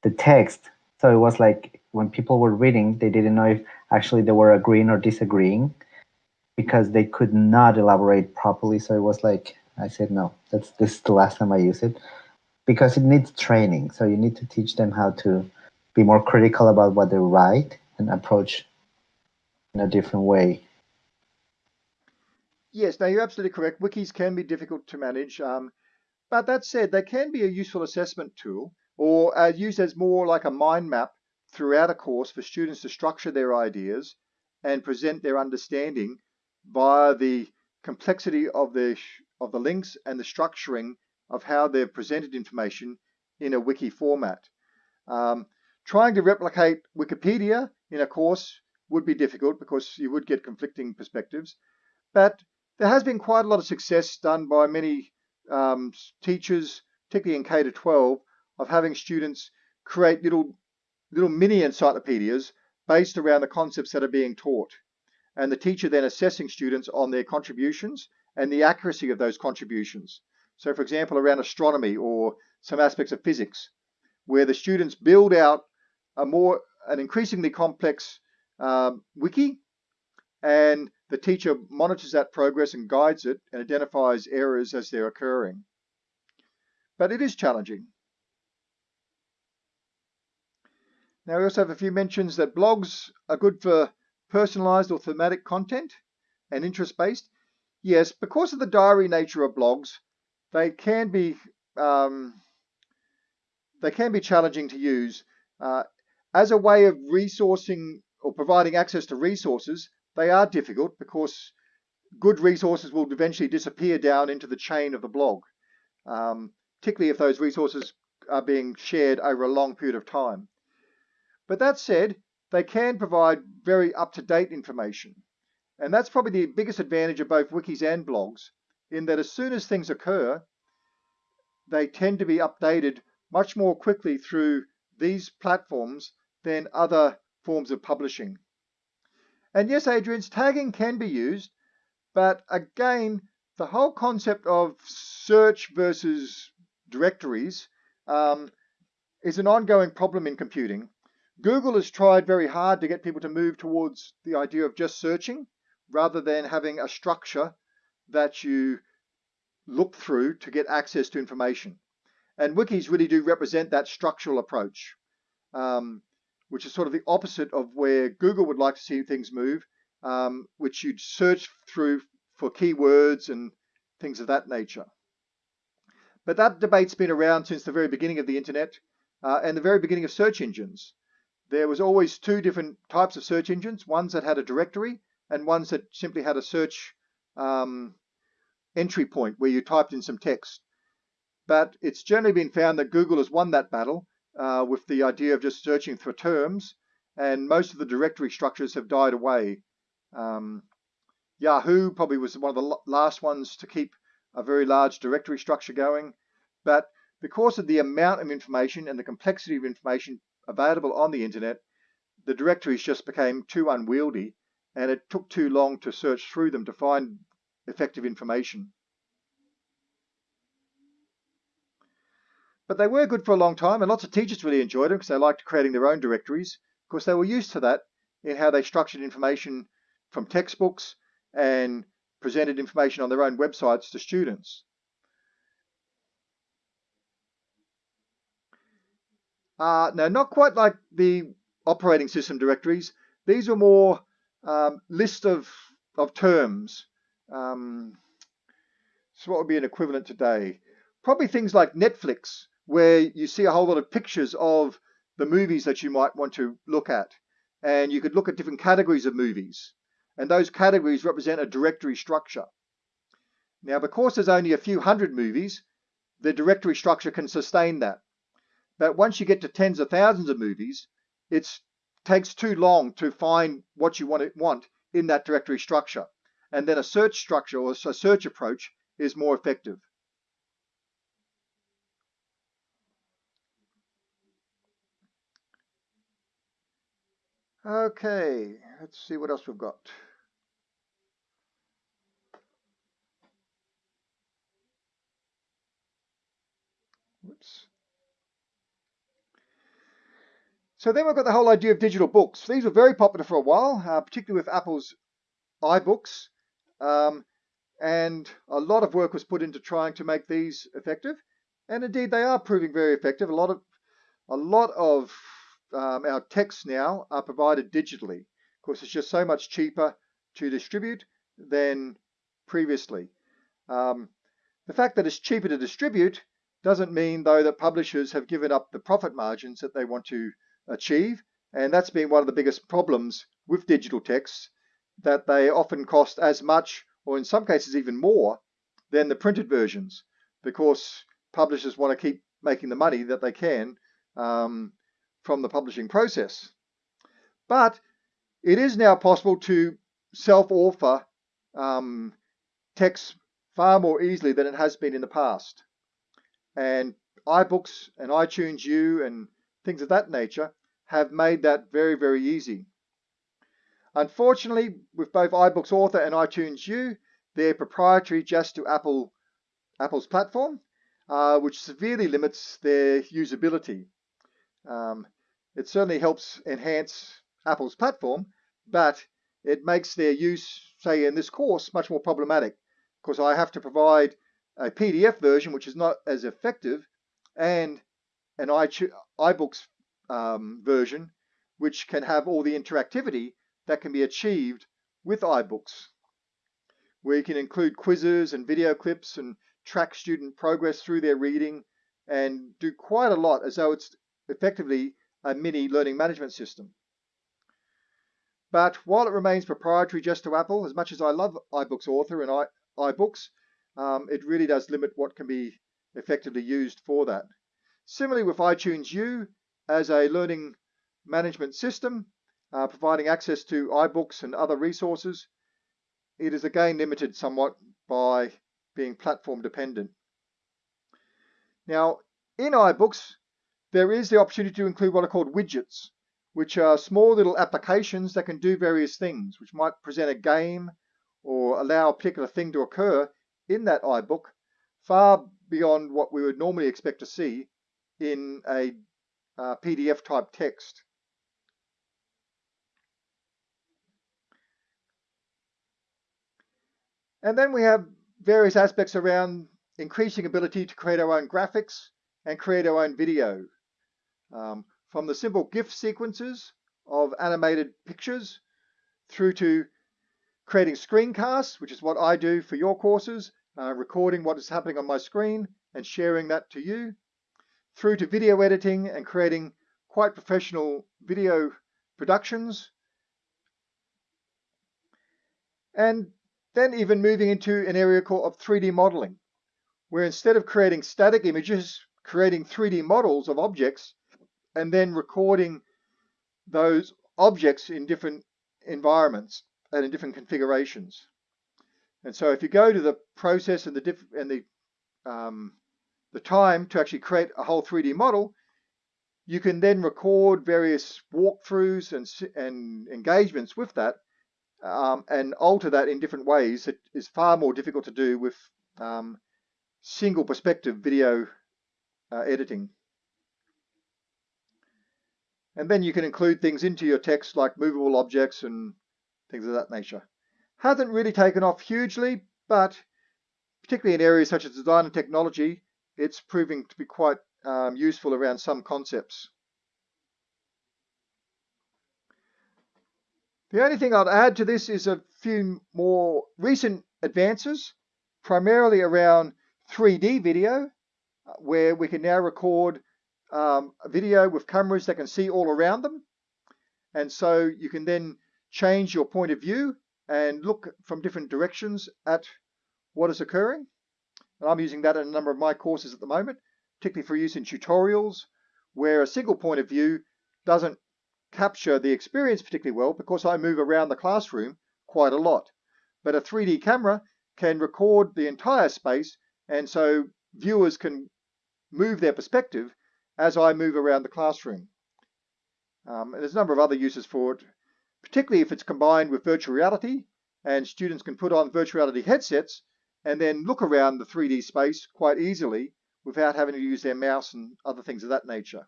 the text. So it was like when people were reading, they didn't know if actually they were agreeing or disagreeing because they could not elaborate properly. So it was like I said no. That's this is the last time I use it because it needs training. So you need to teach them how to be more critical about what they write and approach in a different way. Yes, now you're absolutely correct. Wikis can be difficult to manage, um, but that said, they can be a useful assessment tool or uh, used as more like a mind map throughout a course for students to structure their ideas and present their understanding via the complexity of the of the links and the structuring of how they've presented information in a wiki format. Um, trying to replicate Wikipedia in a course would be difficult because you would get conflicting perspectives, but there has been quite a lot of success done by many um, teachers, particularly in K to 12, of having students create little little mini encyclopedias based around the concepts that are being taught. And the teacher then assessing students on their contributions and the accuracy of those contributions. So for example, around astronomy or some aspects of physics, where the students build out a more, an increasingly complex um, wiki, and the teacher monitors that progress and guides it and identifies errors as they're occurring. But it is challenging. Now we also have a few mentions that blogs are good for personalized or thematic content and interest-based. Yes, because of the diary nature of blogs, they can be um, they can be challenging to use. Uh, as a way of resourcing or providing access to resources, they are difficult because good resources will eventually disappear down into the chain of the blog, um, particularly if those resources are being shared over a long period of time. But that said, they can provide very up-to-date information. And that's probably the biggest advantage of both wikis and blogs, in that as soon as things occur, they tend to be updated much more quickly through these platforms than other forms of publishing. And yes, Adrian's tagging can be used, but again, the whole concept of search versus directories um, is an ongoing problem in computing. Google has tried very hard to get people to move towards the idea of just searching rather than having a structure that you look through to get access to information. And wikis really do represent that structural approach, um, which is sort of the opposite of where Google would like to see things move, um, which you'd search through for keywords and things of that nature. But that debate's been around since the very beginning of the internet uh, and the very beginning of search engines. There was always two different types of search engines, ones that had a directory and ones that simply had a search um, entry point where you typed in some text. But it's generally been found that Google has won that battle uh, with the idea of just searching for terms, and most of the directory structures have died away. Um, Yahoo probably was one of the last ones to keep a very large directory structure going, but because of the amount of information and the complexity of information available on the internet, the directories just became too unwieldy and it took too long to search through them to find effective information. But they were good for a long time, and lots of teachers really enjoyed them because they liked creating their own directories. Of course, they were used to that in how they structured information from textbooks and presented information on their own websites to students. Uh, now, not quite like the operating system directories. These were more um, list of, of terms. Um, so what would be an equivalent today? Probably things like Netflix, where you see a whole lot of pictures of the movies that you might want to look at. And you could look at different categories of movies. And those categories represent a directory structure. Now, because there's only a few hundred movies, the directory structure can sustain that. But once you get to tens of thousands of movies, it takes too long to find what you want, want in that directory structure. And then a search structure or a search approach is more effective. Okay, let's see what else we've got. Whoops. So then we've got the whole idea of digital books. These were very popular for a while, uh, particularly with Apple's iBooks. Um, and a lot of work was put into trying to make these effective. And indeed, they are proving very effective. A lot of, a lot of um, our texts now are provided digitally. Of course, it's just so much cheaper to distribute than previously. Um, the fact that it's cheaper to distribute doesn't mean, though, that publishers have given up the profit margins that they want to achieve. And that's been one of the biggest problems with digital texts, that they often cost as much, or in some cases even more, than the printed versions, because publishers want to keep making the money that they can um, from the publishing process. But it is now possible to self-author um, texts far more easily than it has been in the past. And iBooks and iTunes U and things of that nature have made that very, very easy. Unfortunately, with both iBooks Author and iTunes U, they're proprietary just to Apple, Apple's platform, uh, which severely limits their usability. Um, it certainly helps enhance Apple's platform, but it makes their use, say in this course, much more problematic. Because I have to provide a PDF version, which is not as effective, and an iBooks um, version, which can have all the interactivity that can be achieved with iBooks, where you can include quizzes and video clips and track student progress through their reading and do quite a lot as though it's effectively a mini learning management system. But while it remains proprietary just to Apple, as much as I love iBooks Author and I, iBooks, um, it really does limit what can be effectively used for that. Similarly with iTunes U, as a learning management system, uh, providing access to iBooks and other resources. It is again limited somewhat by being platform dependent. Now, in iBooks, there is the opportunity to include what are called widgets, which are small little applications that can do various things, which might present a game or allow a particular thing to occur in that iBook far beyond what we would normally expect to see in a uh, PDF type text. And then we have various aspects around increasing ability to create our own graphics and create our own video. Um, from the simple GIF sequences of animated pictures through to creating screencasts, which is what I do for your courses, uh, recording what is happening on my screen and sharing that to you, through to video editing and creating quite professional video productions. And then even moving into an area called of 3D modeling, where instead of creating static images, creating 3D models of objects, and then recording those objects in different environments and in different configurations. And so if you go to the process and the, diff and the um, the time to actually create a whole 3D model, you can then record various walkthroughs and, and engagements with that um, and alter that in different ways. It is far more difficult to do with um, single perspective video uh, editing. And then you can include things into your text like movable objects and things of that nature. Hasn't really taken off hugely, but particularly in areas such as design and technology, it's proving to be quite um, useful around some concepts. The only thing I'd add to this is a few more recent advances, primarily around 3D video, uh, where we can now record um, video with cameras that can see all around them. And so you can then change your point of view and look from different directions at what is occurring. And I'm using that in a number of my courses at the moment, particularly for use in tutorials, where a single point of view doesn't capture the experience particularly well because I move around the classroom quite a lot. But a 3D camera can record the entire space and so viewers can move their perspective as I move around the classroom. Um, and there's a number of other uses for it, particularly if it's combined with virtual reality and students can put on virtual reality headsets and then look around the 3D space quite easily without having to use their mouse and other things of that nature.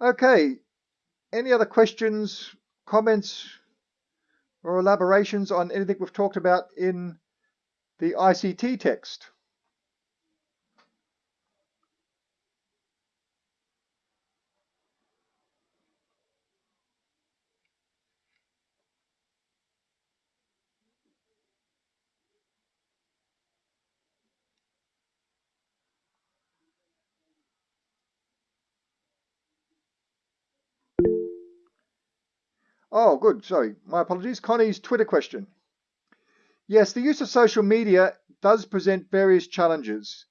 Okay, any other questions, comments, or elaborations on anything we've talked about in the ICT text? Oh, good. Sorry. My apologies. Connie's Twitter question. Yes, the use of social media does present various challenges,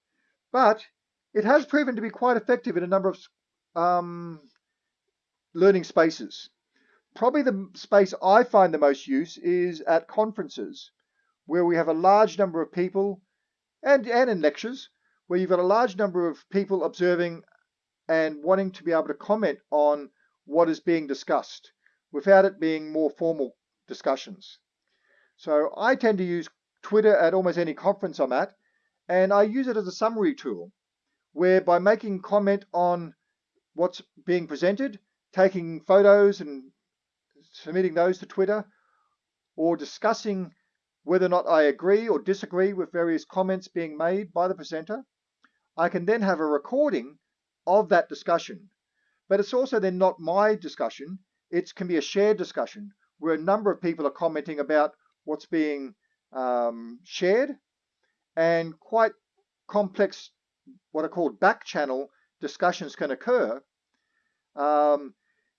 but it has proven to be quite effective in a number of um, learning spaces. Probably the space I find the most use is at conferences, where we have a large number of people, and, and in lectures, where you've got a large number of people observing and wanting to be able to comment on what is being discussed without it being more formal discussions. So I tend to use Twitter at almost any conference I'm at, and I use it as a summary tool, where by making comment on what's being presented, taking photos and submitting those to Twitter, or discussing whether or not I agree or disagree with various comments being made by the presenter, I can then have a recording of that discussion. But it's also then not my discussion, it can be a shared discussion where a number of people are commenting about what's being um, shared and quite complex, what are called back channel discussions can occur. Um,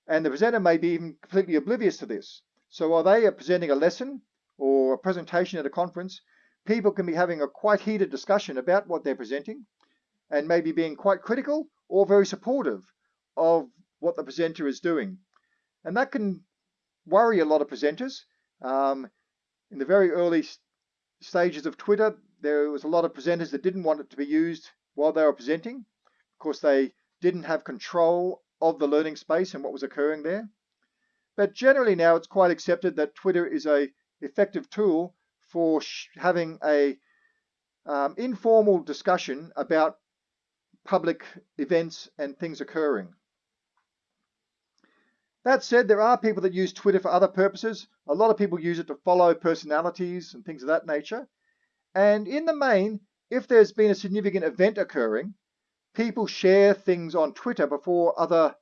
and the presenter may be even completely oblivious to this. So while they are presenting a lesson or a presentation at a conference, people can be having a quite heated discussion about what they're presenting and maybe being quite critical or very supportive of what the presenter is doing. And that can worry a lot of presenters. Um, in the very early stages of Twitter, there was a lot of presenters that didn't want it to be used while they were presenting. Of course, they didn't have control of the learning space and what was occurring there. But generally now it's quite accepted that Twitter is a effective tool for having a um, informal discussion about public events and things occurring. That said, there are people that use Twitter for other purposes. A lot of people use it to follow personalities and things of that nature. And in the main, if there's been a significant event occurring, people share things on Twitter before other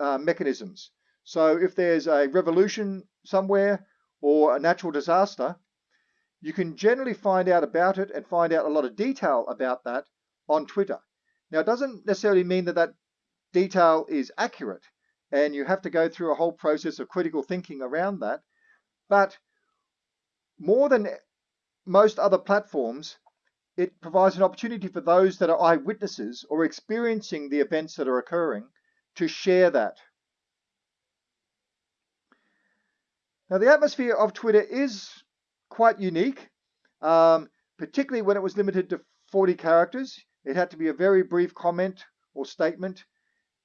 uh, mechanisms. So if there's a revolution somewhere or a natural disaster, you can generally find out about it and find out a lot of detail about that on Twitter. Now, it doesn't necessarily mean that that detail is accurate and you have to go through a whole process of critical thinking around that. But more than most other platforms, it provides an opportunity for those that are eyewitnesses or experiencing the events that are occurring to share that. Now, the atmosphere of Twitter is quite unique, um, particularly when it was limited to 40 characters. It had to be a very brief comment or statement,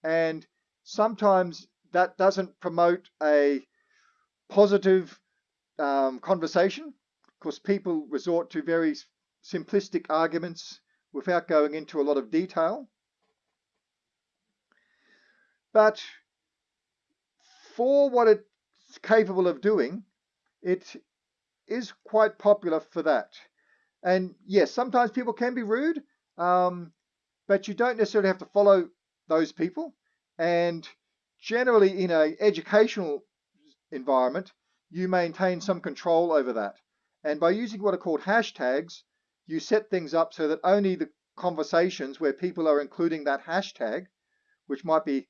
and sometimes that doesn't promote a positive um, conversation because people resort to very simplistic arguments without going into a lot of detail. But for what it's capable of doing, it is quite popular for that. And yes, sometimes people can be rude, um, but you don't necessarily have to follow those people. And generally, in an educational environment, you maintain some control over that. And by using what are called hashtags, you set things up so that only the conversations where people are including that hashtag, which might be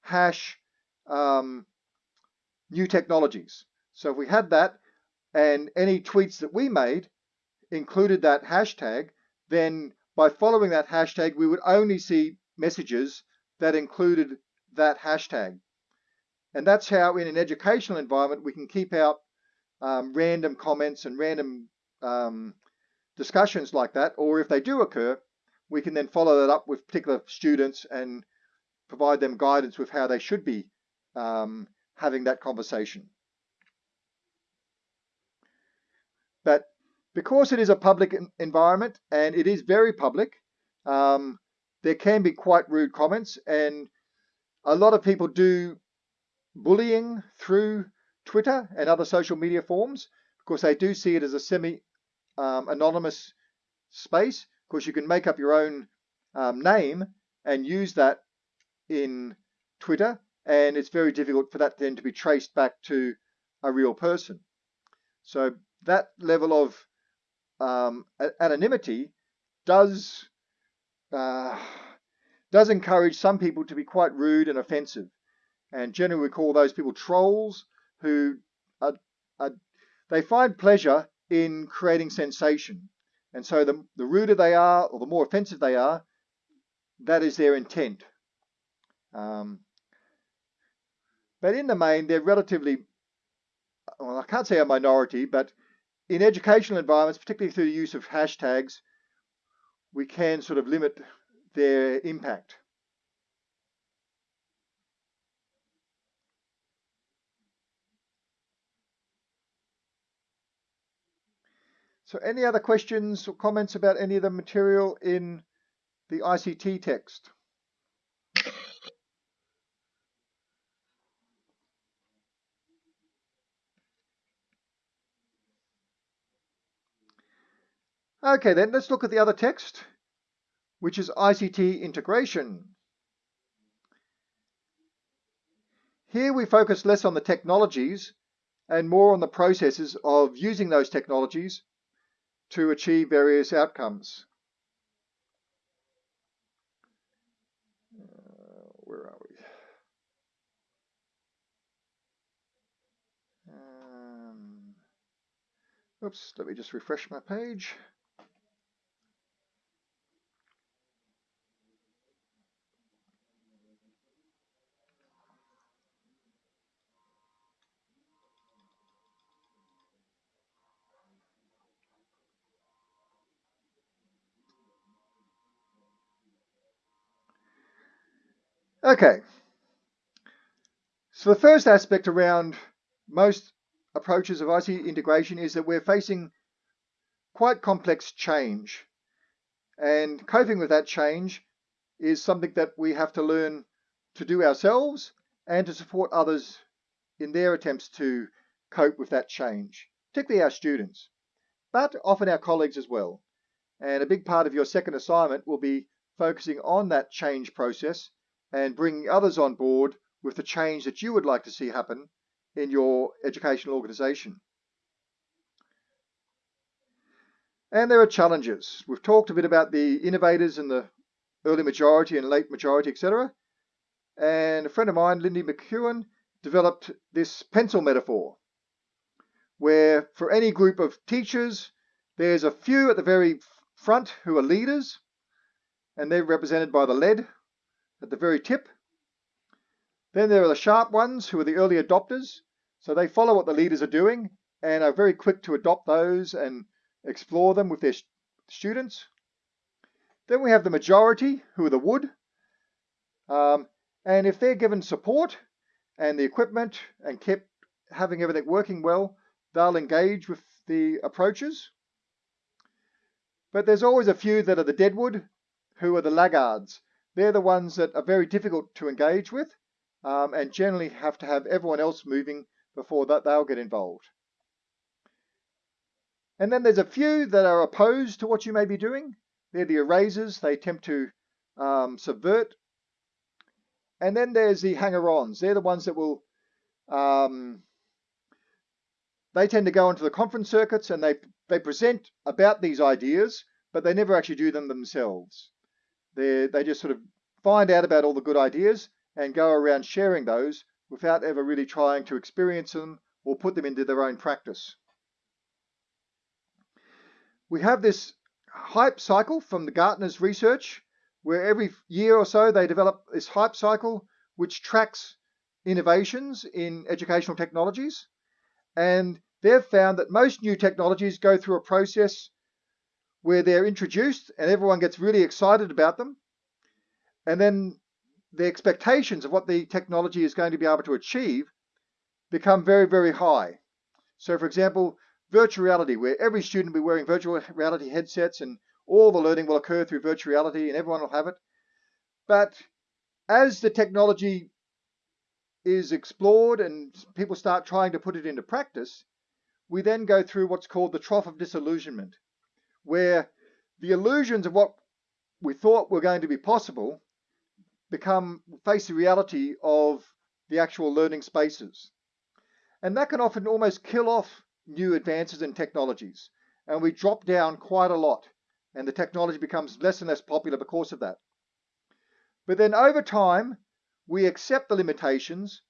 hash um, new technologies. So if we had that and any tweets that we made included that hashtag, then by following that hashtag, we would only see messages that included that hashtag. And that's how in an educational environment, we can keep out um, random comments and random um, discussions like that. Or if they do occur, we can then follow that up with particular students and provide them guidance with how they should be um, having that conversation. But because it is a public environment and it is very public, um, there can be quite rude comments and a lot of people do bullying through Twitter and other social media forms because they do see it as a semi um, anonymous space because you can make up your own um, name and use that in Twitter and it's very difficult for that then to be traced back to a real person. So that level of um, anonymity does uh, does encourage some people to be quite rude and offensive. And generally we call those people trolls who are, are, they find pleasure in creating sensation. And so the, the ruder they are or the more offensive they are, that is their intent. Um, but in the main, they're relatively, well, I can't say a minority, but in educational environments, particularly through the use of hashtags, we can sort of limit their impact. So any other questions or comments about any of the material in the ICT text? Okay, then let's look at the other text, which is ICT integration. Here we focus less on the technologies and more on the processes of using those technologies to achieve various outcomes. Uh, where are we? Um, oops, let me just refresh my page. Okay. So the first aspect around most approaches of ICT integration is that we're facing quite complex change. And coping with that change is something that we have to learn to do ourselves and to support others in their attempts to cope with that change, particularly our students, but often our colleagues as well. And a big part of your second assignment will be focusing on that change process and bringing others on board with the change that you would like to see happen in your educational organization. And there are challenges. We've talked a bit about the innovators and the early majority and late majority, etc. And a friend of mine, Lindy McKeown, developed this pencil metaphor, where for any group of teachers, there's a few at the very front who are leaders, and they're represented by the lead at the very tip. Then there are the sharp ones who are the early adopters. So they follow what the leaders are doing and are very quick to adopt those and explore them with their students. Then we have the majority who are the wood. Um, and if they're given support and the equipment and kept having everything working well, they'll engage with the approaches. But there's always a few that are the deadwood, who are the laggards. They're the ones that are very difficult to engage with um, and generally have to have everyone else moving before that they'll get involved. And then there's a few that are opposed to what you may be doing. They're the erasers. They attempt to um, subvert. And then there's the hanger-ons. They're the ones that will, um, they tend to go into the conference circuits and they, they present about these ideas, but they never actually do them themselves. They they just sort of find out about all the good ideas and go around sharing those without ever really trying to experience them or put them into their own practice. We have this hype cycle from the Gartner's research where every year or so they develop this hype cycle which tracks innovations in educational technologies. And they've found that most new technologies go through a process where they're introduced and everyone gets really excited about them. And then the expectations of what the technology is going to be able to achieve become very, very high. So for example, virtual reality, where every student will be wearing virtual reality headsets and all the learning will occur through virtual reality and everyone will have it. But as the technology is explored and people start trying to put it into practice, we then go through what's called the trough of disillusionment, where the illusions of what we thought were going to be possible become face the reality of the actual learning spaces. And that can often almost kill off new advances in technologies. And we drop down quite a lot. And the technology becomes less and less popular because of that. But then over time, we accept the limitations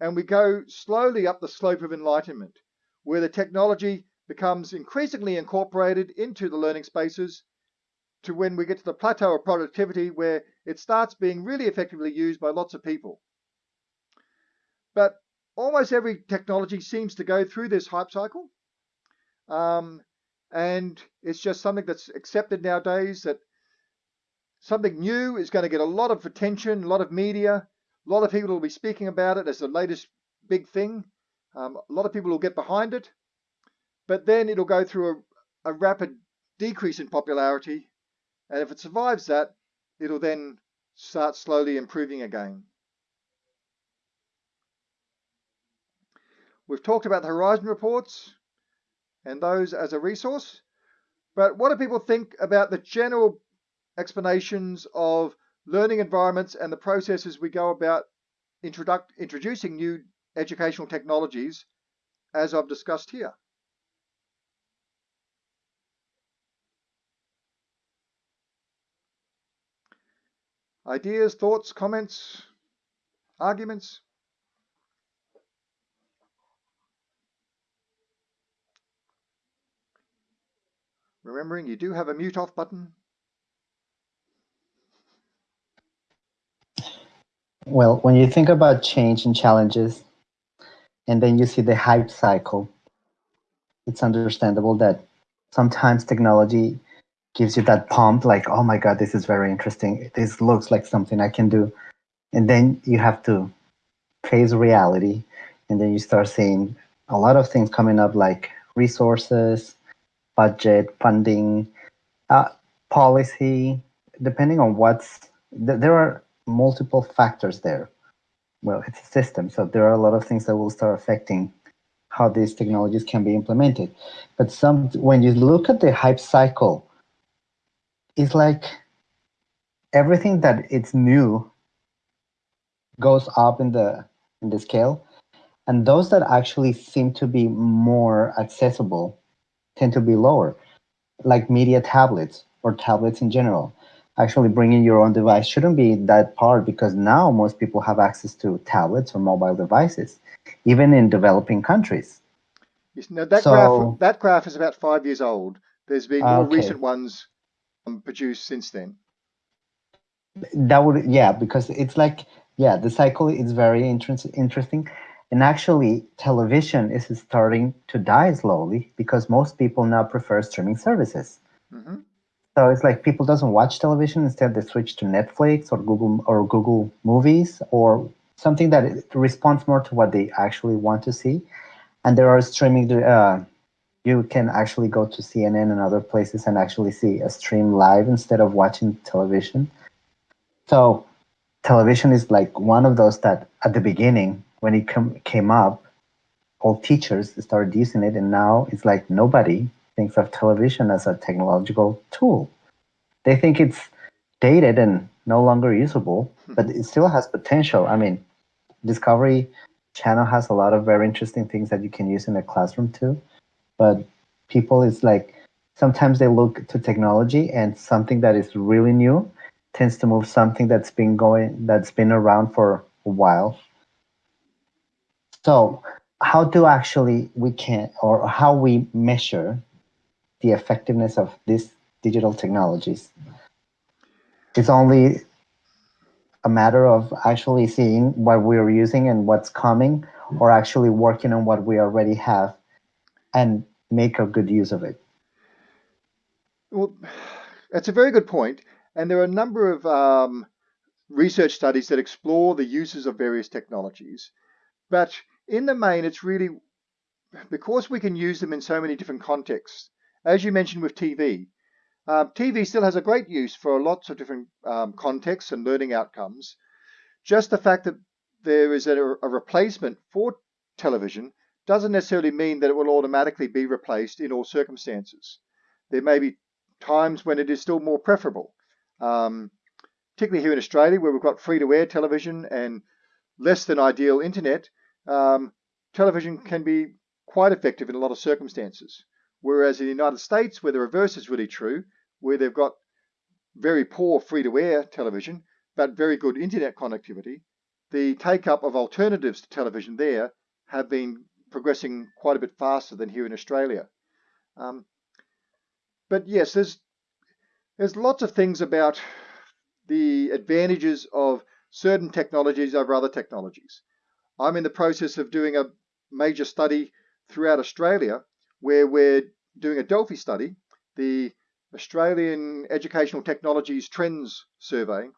and we go slowly up the slope of enlightenment, where the technology becomes increasingly incorporated into the learning spaces to when we get to the plateau of productivity where it starts being really effectively used by lots of people. But almost every technology seems to go through this hype cycle. Um, and it's just something that's accepted nowadays that something new is going to get a lot of attention, a lot of media, a lot of people will be speaking about it as the latest big thing. Um, a lot of people will get behind it, but then it'll go through a, a rapid decrease in popularity and if it survives that, it'll then start slowly improving again. We've talked about the Horizon reports and those as a resource, but what do people think about the general explanations of learning environments and the processes we go about introducing new educational technologies as I've discussed here? Ideas, thoughts, comments, arguments? Remembering you do have a mute off button. Well, when you think about change and challenges, and then you see the hype cycle, it's understandable that sometimes technology gives you that pump like oh my god this is very interesting. This looks like something i can do. And then you have to face reality. And then you start seeing a lot of things coming up like resources budget funding uh, policy depending on what's th there are multiple factors there. Well it's a system so there are a lot of things that will start affecting how these technologies can be implemented. But some when you look at the hype cycle it's like everything that it's new goes up in the in the scale. And those that actually seem to be more accessible tend to be lower like media tablets or tablets in general. Actually bringing your own device shouldn't be that part because now most people have access to tablets or mobile devices even in developing countries. Now that so, graph that graph is about five years old. There's been more okay. recent ones produced since then? That would, yeah, because it's like, yeah, the cycle is very inter interesting. And actually, television is starting to die slowly because most people now prefer streaming services. Mm -hmm. So it's like people doesn't watch television. Instead, they switch to Netflix or Google or Google Movies or something that responds more to what they actually want to see. And there are streaming uh, you can actually go to CNN and other places and actually see a stream live instead of watching television. So television is like one of those that at the beginning when it com- came up, all teachers started using it, and now it's like nobody thinks of television as a technological tool. They think it's dated and no longer usable, hmm. but it still has potential. I mean, Discovery Channel has a lot of very interesting things that you can use in a classroom too. But people is like sometimes they look to technology and something that is really new tends to move something that's been going that's been around for a while. So how do actually we can or how we measure the effectiveness of these digital technologies? It's only a matter of actually seeing what we're using and what's coming, or actually working on what we already have and make a good use of it. Well, that's a very good point. And there are a number of um, research studies that explore the uses of various technologies. But in the main, it's really because we can use them in so many different contexts. As you mentioned with TV, uh, TV still has a great use for lots of different um, contexts and learning outcomes. Just the fact that there is a, a replacement for television doesn't necessarily mean that it will automatically be replaced in all circumstances. There may be times when it is still more preferable, um, particularly here in Australia where we've got free-to-air television and less than ideal internet. Um, television can be quite effective in a lot of circumstances. Whereas in the United States, where the reverse is really true, where they've got very poor free-to-air television, but very good internet connectivity, the take-up of alternatives to television there have been progressing quite a bit faster than here in Australia. Um, but yes, there's there's lots of things about the advantages of certain technologies over other technologies. I'm in the process of doing a major study throughout Australia where we're doing a Delphi study, the Australian Educational Technologies Trends Survey,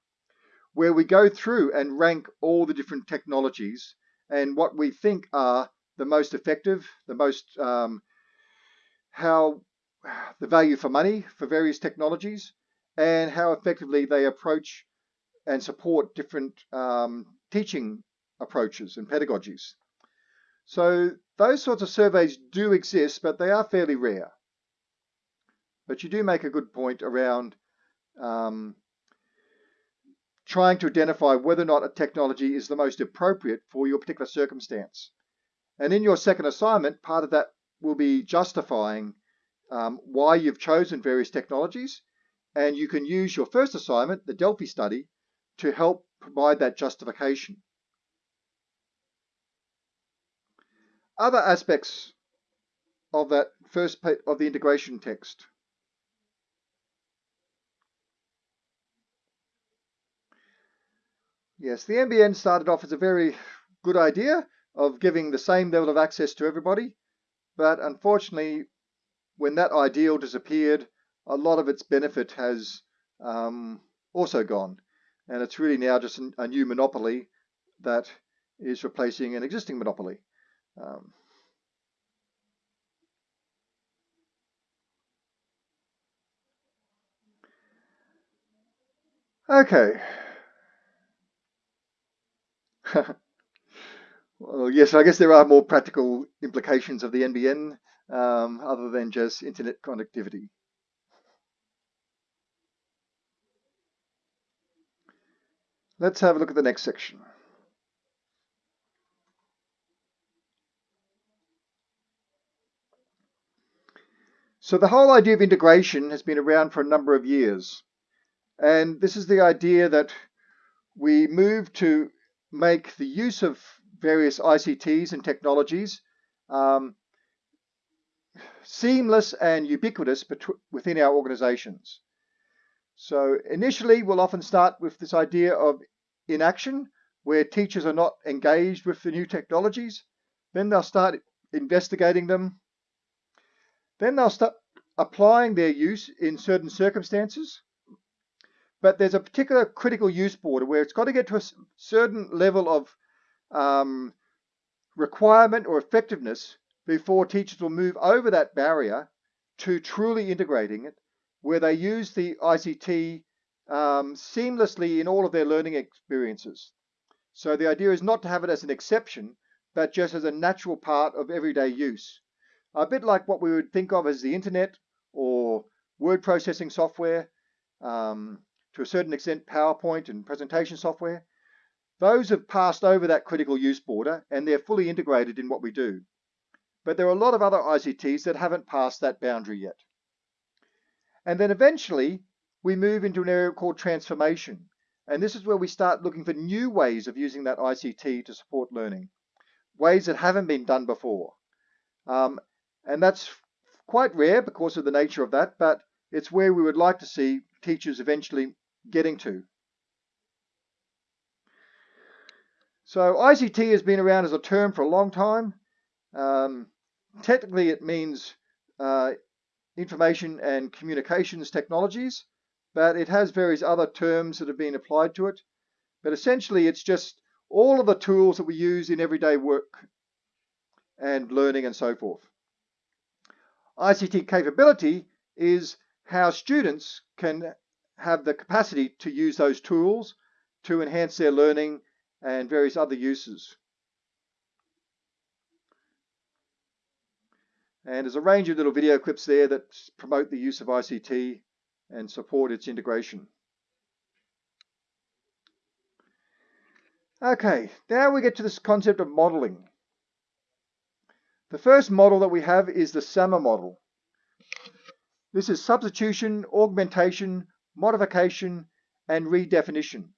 where we go through and rank all the different technologies and what we think are the most effective, the most um, how the value for money for various technologies, and how effectively they approach and support different um, teaching approaches and pedagogies. So those sorts of surveys do exist, but they are fairly rare. But you do make a good point around um, trying to identify whether or not a technology is the most appropriate for your particular circumstance. And in your second assignment, part of that will be justifying um, why you've chosen various technologies. And you can use your first assignment, the Delphi study, to help provide that justification. Other aspects of that first of the integration text. Yes, the NBN started off as a very good idea of giving the same level of access to everybody, but unfortunately, when that ideal disappeared, a lot of its benefit has um, also gone, and it's really now just a new monopoly that is replacing an existing monopoly. Um, okay. <laughs> well, yes, I guess there are more practical implications of the NBN um, other than just internet connectivity. Let's have a look at the next section. So the whole idea of integration has been around for a number of years. And this is the idea that we move to make the use of various ICTs and technologies um, seamless and ubiquitous within our organizations. So initially, we'll often start with this idea of inaction, where teachers are not engaged with the new technologies. Then they'll start investigating them. Then they'll start applying their use in certain circumstances but there's a particular critical use border where it's got to get to a certain level of um, requirement or effectiveness before teachers will move over that barrier to truly integrating it, where they use the ICT um, seamlessly in all of their learning experiences. So the idea is not to have it as an exception, but just as a natural part of everyday use. A bit like what we would think of as the internet or word processing software, um, to a certain extent PowerPoint and presentation software. Those have passed over that critical use border and they're fully integrated in what we do. But there are a lot of other ICTs that haven't passed that boundary yet. And then eventually we move into an area called transformation. And this is where we start looking for new ways of using that ICT to support learning, ways that haven't been done before. Um, and that's quite rare because of the nature of that, but it's where we would like to see teachers eventually getting to. So ICT has been around as a term for a long time. Um, technically, it means uh, information and communications technologies, but it has various other terms that have been applied to it. But essentially, it's just all of the tools that we use in everyday work and learning and so forth. ICT capability is how students can have the capacity to use those tools to enhance their learning and various other uses. And there's a range of little video clips there that promote the use of ICT and support its integration. Okay, now we get to this concept of modeling. The first model that we have is the SAMR model. This is substitution, augmentation, modification, and redefinition.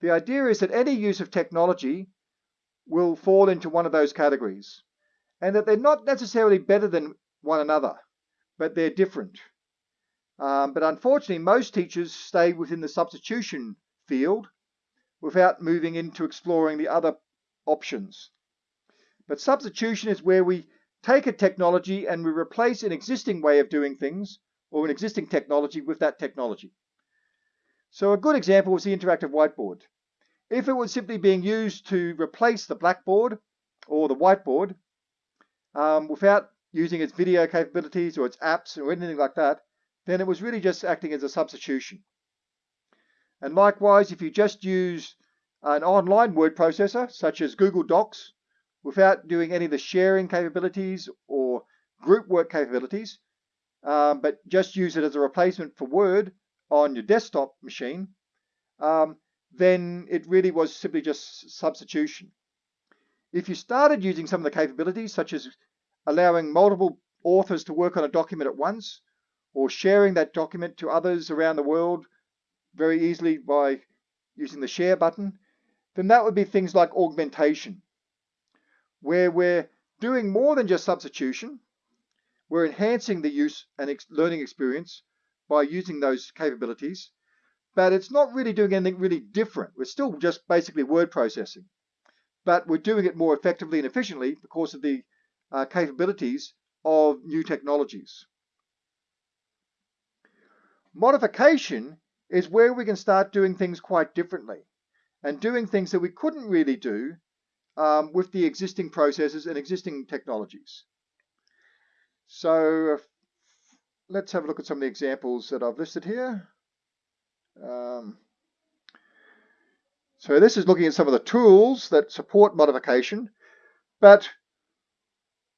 The idea is that any use of technology will fall into one of those categories, and that they're not necessarily better than one another, but they're different. Um, but unfortunately, most teachers stay within the substitution field without moving into exploring the other options. But substitution is where we take a technology and we replace an existing way of doing things or an existing technology with that technology. So a good example was the interactive whiteboard. If it was simply being used to replace the blackboard or the whiteboard um, without using its video capabilities or its apps or anything like that, then it was really just acting as a substitution. And likewise, if you just use an online word processor, such as Google Docs, without doing any of the sharing capabilities or group work capabilities, um, but just use it as a replacement for Word on your desktop machine, um, then it really was simply just substitution. If you started using some of the capabilities, such as allowing multiple authors to work on a document at once, or sharing that document to others around the world very easily by using the share button, then that would be things like augmentation where we're doing more than just substitution. We're enhancing the use and learning experience by using those capabilities, but it's not really doing anything really different. We're still just basically word processing, but we're doing it more effectively and efficiently because of the uh, capabilities of new technologies. Modification is where we can start doing things quite differently and doing things that we couldn't really do um, with the existing processes and existing technologies. So let's have a look at some of the examples that I've listed here. Um, so this is looking at some of the tools that support modification, but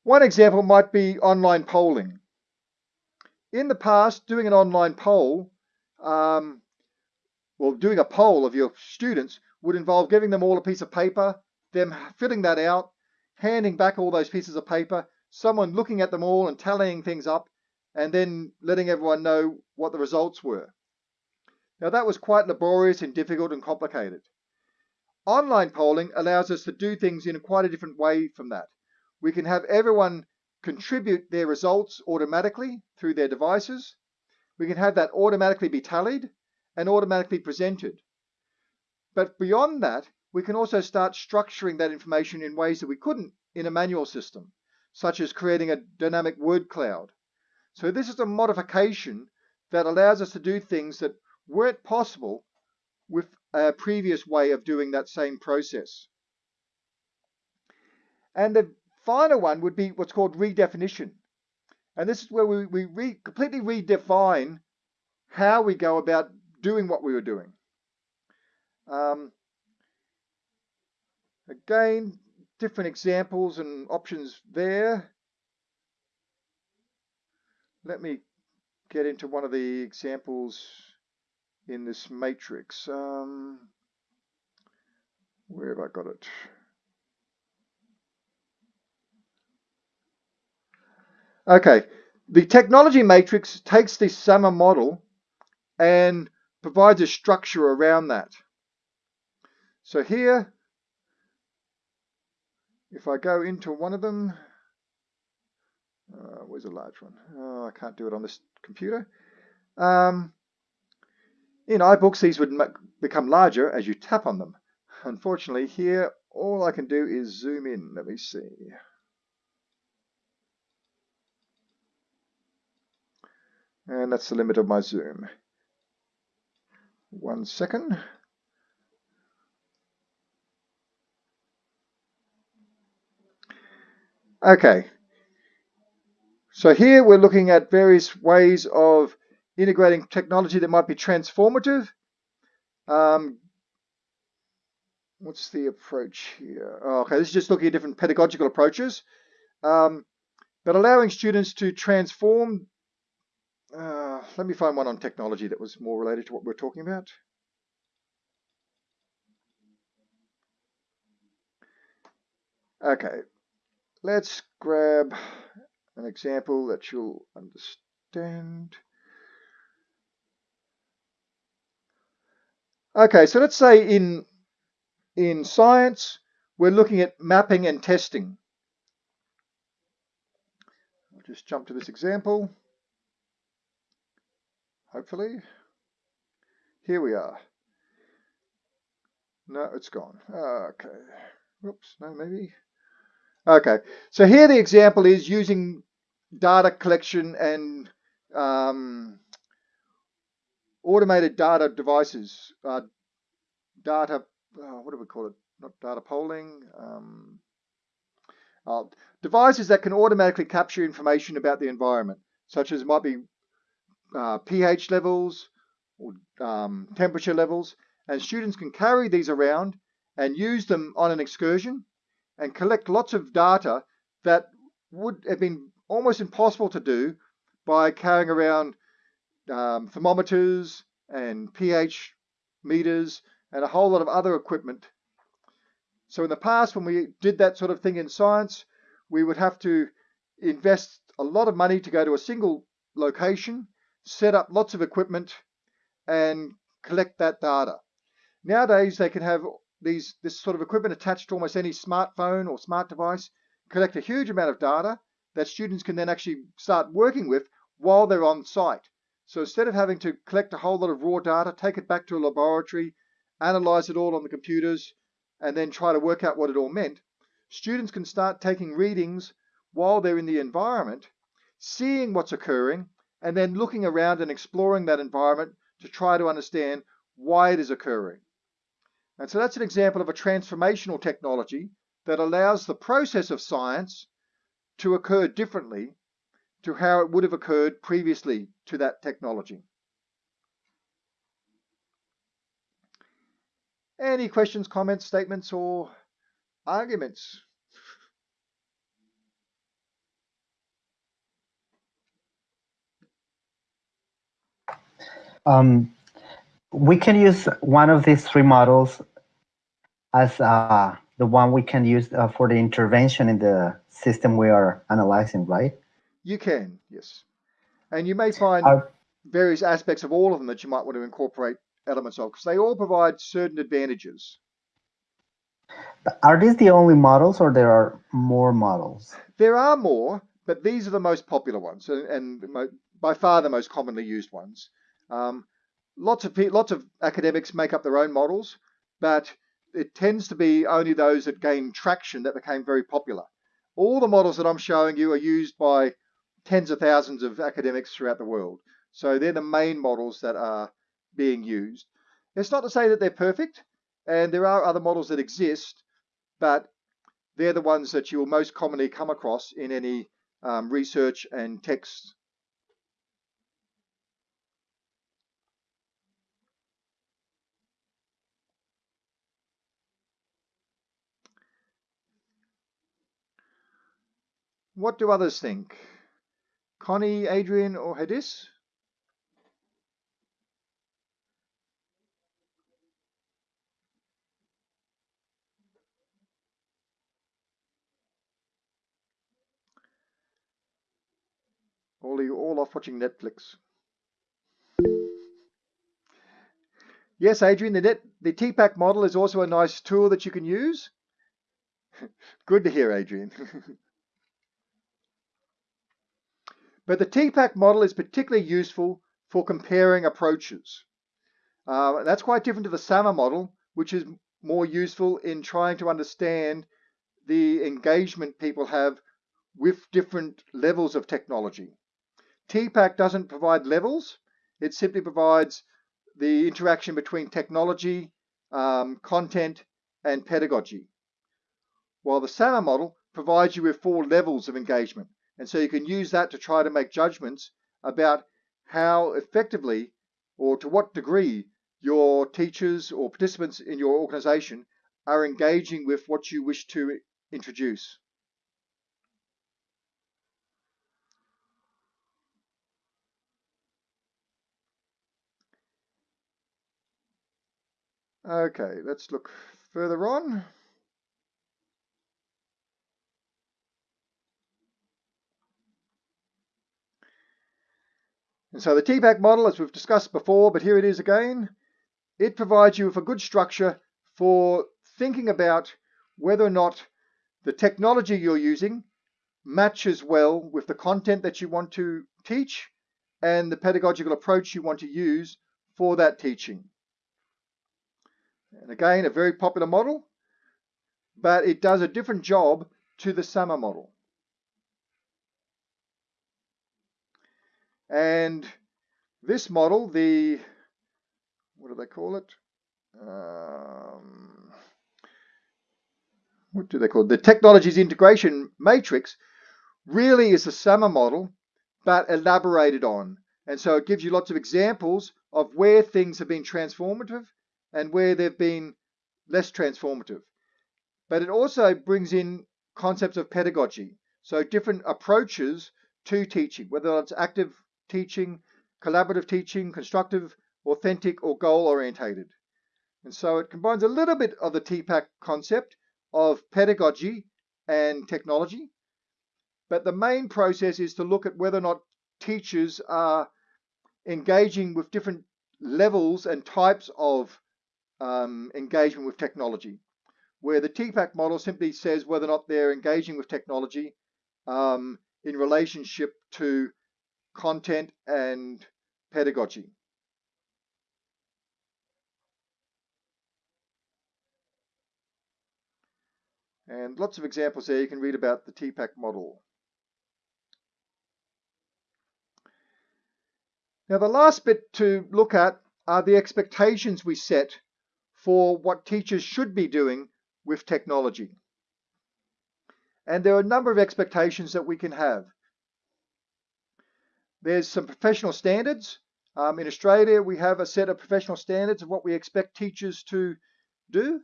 one example might be online polling. In the past, doing an online poll, um, well, doing a poll of your students would involve giving them all a piece of paper them filling that out, handing back all those pieces of paper, someone looking at them all and tallying things up, and then letting everyone know what the results were. Now that was quite laborious and difficult and complicated. Online polling allows us to do things in quite a different way from that. We can have everyone contribute their results automatically through their devices. We can have that automatically be tallied and automatically presented. But beyond that, we can also start structuring that information in ways that we couldn't in a manual system, such as creating a dynamic word cloud. So this is a modification that allows us to do things that weren't possible with a previous way of doing that same process. And the final one would be what's called redefinition. And this is where we, we re, completely redefine how we go about doing what we were doing. Um, again, different examples and options there. Let me get into one of the examples in this matrix. Um, where have I got it? Okay, the technology matrix takes this SAMR model and provides a structure around that. So here, if I go into one of them, uh, where's a large one? Oh, I can't do it on this computer. Um, in iBooks, these would become larger as you tap on them. Unfortunately, here, all I can do is zoom in. Let me see. And that's the limit of my zoom. One second. Okay. So here we're looking at various ways of integrating technology that might be transformative. Um, what's the approach here? Oh, okay, this is just looking at different pedagogical approaches. Um, but allowing students to transform uh, let me find one on technology that was more related to what we're talking about. Okay, let's grab an example that you'll understand. Okay, so let's say in, in science, we're looking at mapping and testing. I'll just jump to this example hopefully. Here we are. No, it's gone. Ah, okay. Whoops, no, maybe. Okay, so here the example is using data collection and um, automated data devices. Uh, data, uh, what do we call it? Not data polling. Um, uh, devices that can automatically capture information about the environment, such as might be uh, pH levels or um, temperature levels, and students can carry these around and use them on an excursion and collect lots of data that would have been almost impossible to do by carrying around um, thermometers and pH meters and a whole lot of other equipment. So in the past, when we did that sort of thing in science, we would have to invest a lot of money to go to a single location set up lots of equipment and collect that data. Nowadays, they can have these this sort of equipment attached to almost any smartphone or smart device, collect a huge amount of data that students can then actually start working with while they're on site. So instead of having to collect a whole lot of raw data, take it back to a laboratory, analyze it all on the computers, and then try to work out what it all meant, students can start taking readings while they're in the environment, seeing what's occurring, and then looking around and exploring that environment to try to understand why it is occurring. And so that's an example of a transformational technology that allows the process of science to occur differently to how it would have occurred previously to that technology. Any questions, comments, statements, or arguments? Um, we can use one of these three models as uh, the one we can use uh, for the intervention in the system we are analyzing, right? You can, yes. And you may find uh, various aspects of all of them that you might want to incorporate elements of, because they all provide certain advantages. Are these the only models or there are more models? There are more, but these are the most popular ones and, and by far the most commonly used ones. Um, lots of lots of academics make up their own models, but it tends to be only those that gain traction that became very popular. All the models that I'm showing you are used by tens of thousands of academics throughout the world. So they're the main models that are being used. It's not to say that they're perfect, and there are other models that exist, but they're the ones that you will most commonly come across in any um, research and text. What do others think? Connie, Adrian, or Hadis? All you all off watching Netflix. Yes, Adrian, the, net, the TPACK model is also a nice tool that you can use. <laughs> Good to hear, Adrian. <laughs> but the TPACK model is particularly useful for comparing approaches. Uh, that's quite different to the SAMR model, which is more useful in trying to understand the engagement people have with different levels of technology. TPACK doesn't provide levels. It simply provides the interaction between technology, um, content, and pedagogy. While the SAMR model provides you with four levels of engagement. And so you can use that to try to make judgments about how effectively or to what degree your teachers or participants in your organization are engaging with what you wish to introduce. Okay, let's look further on. And so the TPACK model, as we've discussed before, but here it is again, it provides you with a good structure for thinking about whether or not the technology you're using matches well with the content that you want to teach and the pedagogical approach you want to use for that teaching. And again, a very popular model, but it does a different job to the SAMR model. And this model, the, what do they call it? Um, what do they call it? The technologies integration matrix really is a SAMR model, but elaborated on. And so it gives you lots of examples of where things have been transformative and where they've been less transformative. But it also brings in concepts of pedagogy. So different approaches to teaching, whether it's active teaching, collaborative teaching, constructive, authentic, or goal orientated. And so it combines a little bit of the TPACK concept of pedagogy and technology. But the main process is to look at whether or not teachers are engaging with different levels and types of um, engagement with technology, where the TPACK model simply says whether or not they're engaging with technology um, in relationship to content and pedagogy. And lots of examples there you can read about the TPACK model. Now the last bit to look at are the expectations we set for what teachers should be doing with technology. And there are a number of expectations that we can have. There's some professional standards. Um, in Australia, we have a set of professional standards of what we expect teachers to do.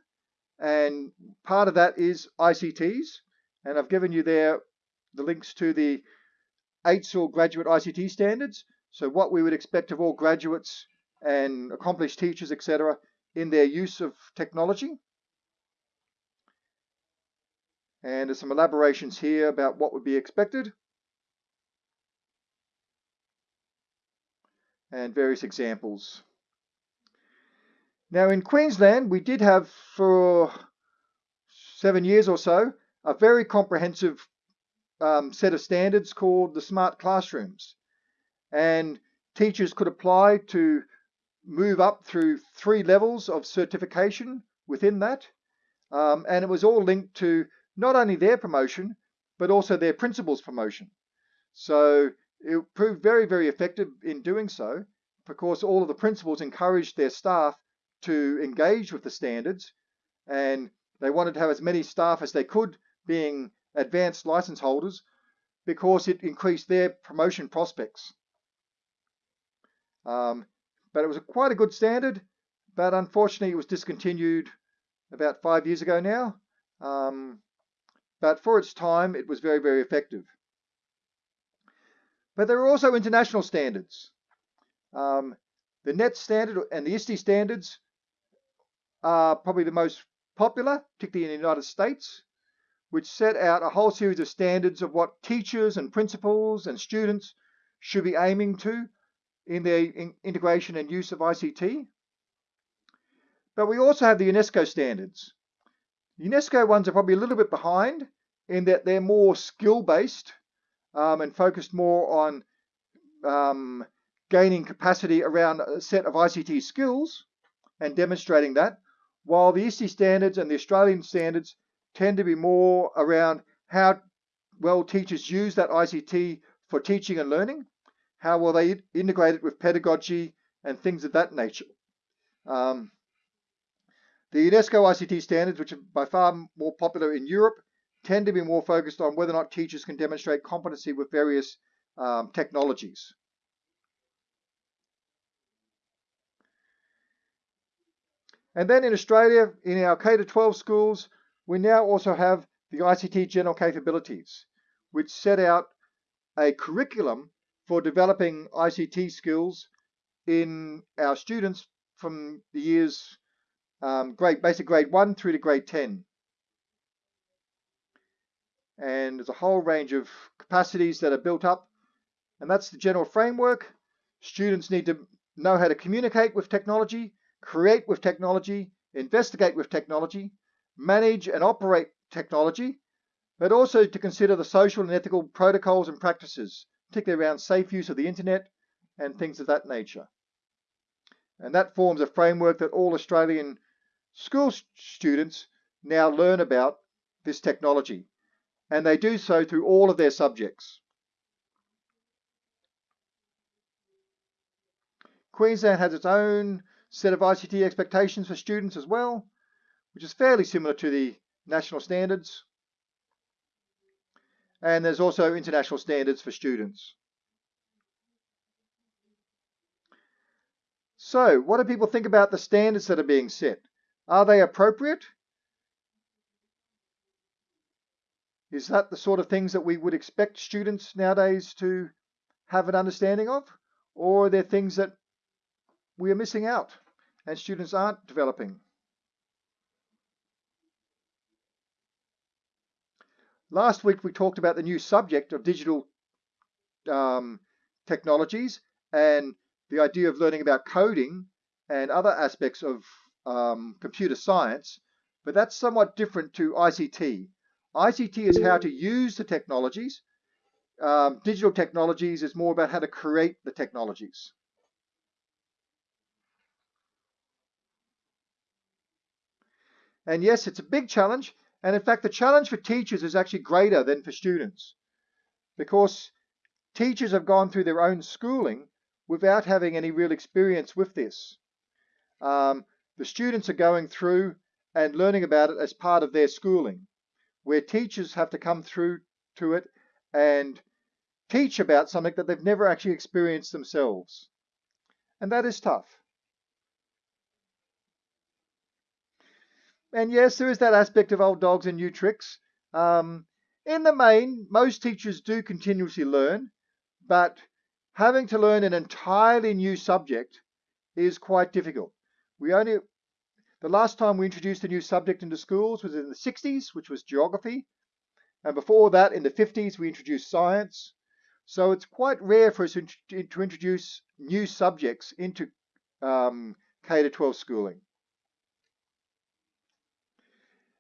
And part of that is ICTs. And I've given you there the links to the AITSL graduate ICT standards. So what we would expect of all graduates and accomplished teachers, etc., in their use of technology. And there's some elaborations here about what would be expected. And various examples. Now in Queensland, we did have for seven years or so, a very comprehensive um, set of standards called the Smart Classrooms. And teachers could apply to move up through three levels of certification within that. Um, and it was all linked to not only their promotion, but also their principal's promotion. So it proved very, very effective in doing so because all of the principals encouraged their staff to engage with the standards and they wanted to have as many staff as they could being advanced license holders because it increased their promotion prospects. Um, but it was a, quite a good standard, but unfortunately it was discontinued about five years ago now. Um, but for its time, it was very, very effective. But there are also international standards. Um, the NET standard and the ISTE standards are probably the most popular, particularly in the United States, which set out a whole series of standards of what teachers and principals and students should be aiming to in their in integration and use of ICT. But we also have the UNESCO standards. UNESCO ones are probably a little bit behind in that they're more skill-based um, and focused more on um, gaining capacity around a set of ICT skills and demonstrating that, while the ISTE standards and the Australian standards tend to be more around how well teachers use that ICT for teaching and learning, how will they integrate it with pedagogy and things of that nature. Um, the UNESCO ICT standards, which are by far more popular in Europe, tend to be more focused on whether or not teachers can demonstrate competency with various um, technologies. And then in Australia, in our K-12 schools, we now also have the ICT General Capabilities, which set out a curriculum for developing ICT skills in our students from the years um, grade, basic grade 1 through to grade 10. And there's a whole range of capacities that are built up, and that's the general framework. Students need to know how to communicate with technology, create with technology, investigate with technology, manage and operate technology, but also to consider the social and ethical protocols and practices, particularly around safe use of the internet and things of that nature. And that forms a framework that all Australian school students now learn about this technology. And they do so through all of their subjects. Queensland has its own set of ICT expectations for students as well, which is fairly similar to the national standards. And there's also international standards for students. So, what do people think about the standards that are being set? Are they appropriate? Is that the sort of things that we would expect students nowadays to have an understanding of? Or are there things that we are missing out and students aren't developing? Last week we talked about the new subject of digital um, technologies and the idea of learning about coding and other aspects of um, computer science, but that's somewhat different to ICT. ICT is how to use the technologies. Um, digital technologies is more about how to create the technologies. And yes, it's a big challenge. And in fact, the challenge for teachers is actually greater than for students because teachers have gone through their own schooling without having any real experience with this. Um, the students are going through and learning about it as part of their schooling, where teachers have to come through to it and teach about something that they've never actually experienced themselves. And that is tough. And yes, there is that aspect of old dogs and new tricks. Um, in the main, most teachers do continuously learn, but having to learn an entirely new subject is quite difficult. We only, the last time we introduced a new subject into schools was in the 60s, which was geography. And before that, in the 50s, we introduced science. So it's quite rare for us to, introduce new subjects into um, K to 12 schooling.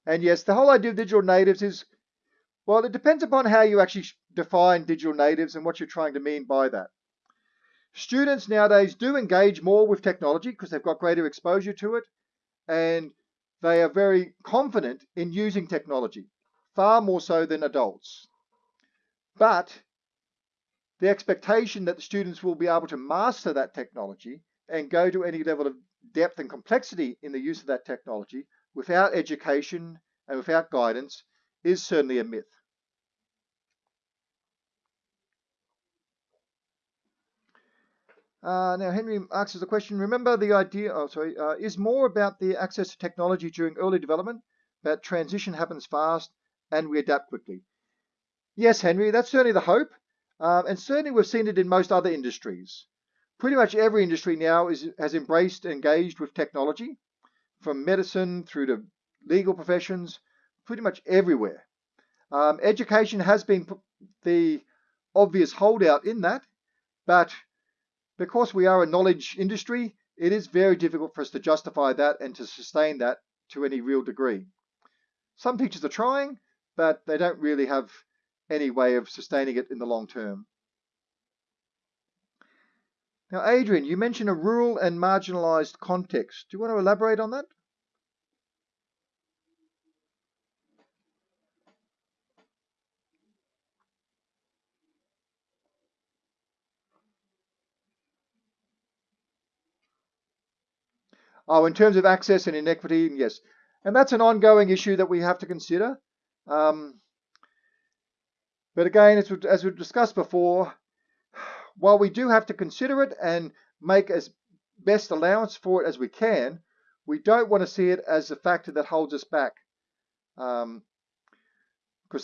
And yes, the whole idea of digital natives is, well, it depends upon how you actually define digital natives and what you're trying to mean by that. Students nowadays do engage more with technology because they've got greater exposure to it and they are very confident in using technology, far more so than adults. But the expectation that the students will be able to master that technology and go to any level of depth and complexity in the use of that technology without education and without guidance is certainly a myth. Uh, now, Henry asks us a question. Remember the idea, oh, sorry, uh, is more about the access to technology during early development, but transition happens fast and we adapt quickly. Yes, Henry, that's certainly the hope. Um, and certainly we've seen it in most other industries. Pretty much every industry now is, has embraced and engaged with technology, from medicine through to legal professions, pretty much everywhere. Um, education has been the obvious holdout in that, but because we are a knowledge industry, it is very difficult for us to justify that and to sustain that to any real degree. Some teachers are trying, but they don't really have any way of sustaining it in the long term. Now, Adrian, you mentioned a rural and marginalized context. Do you want to elaborate on that? Oh, in terms of access and inequity, yes. And that's an ongoing issue that we have to consider. Um, but again, as, we, as we've discussed before, while we do have to consider it and make as best allowance for it as we can, we don't want to see it as a factor that holds us back. Because um,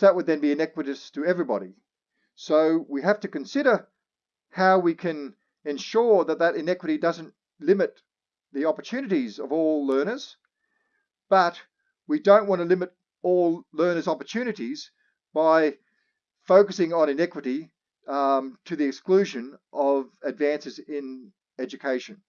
that would then be inequitous to everybody. So we have to consider how we can ensure that that inequity doesn't limit the opportunities of all learners, but we don't want to limit all learners' opportunities by focusing on inequity um, to the exclusion of advances in education.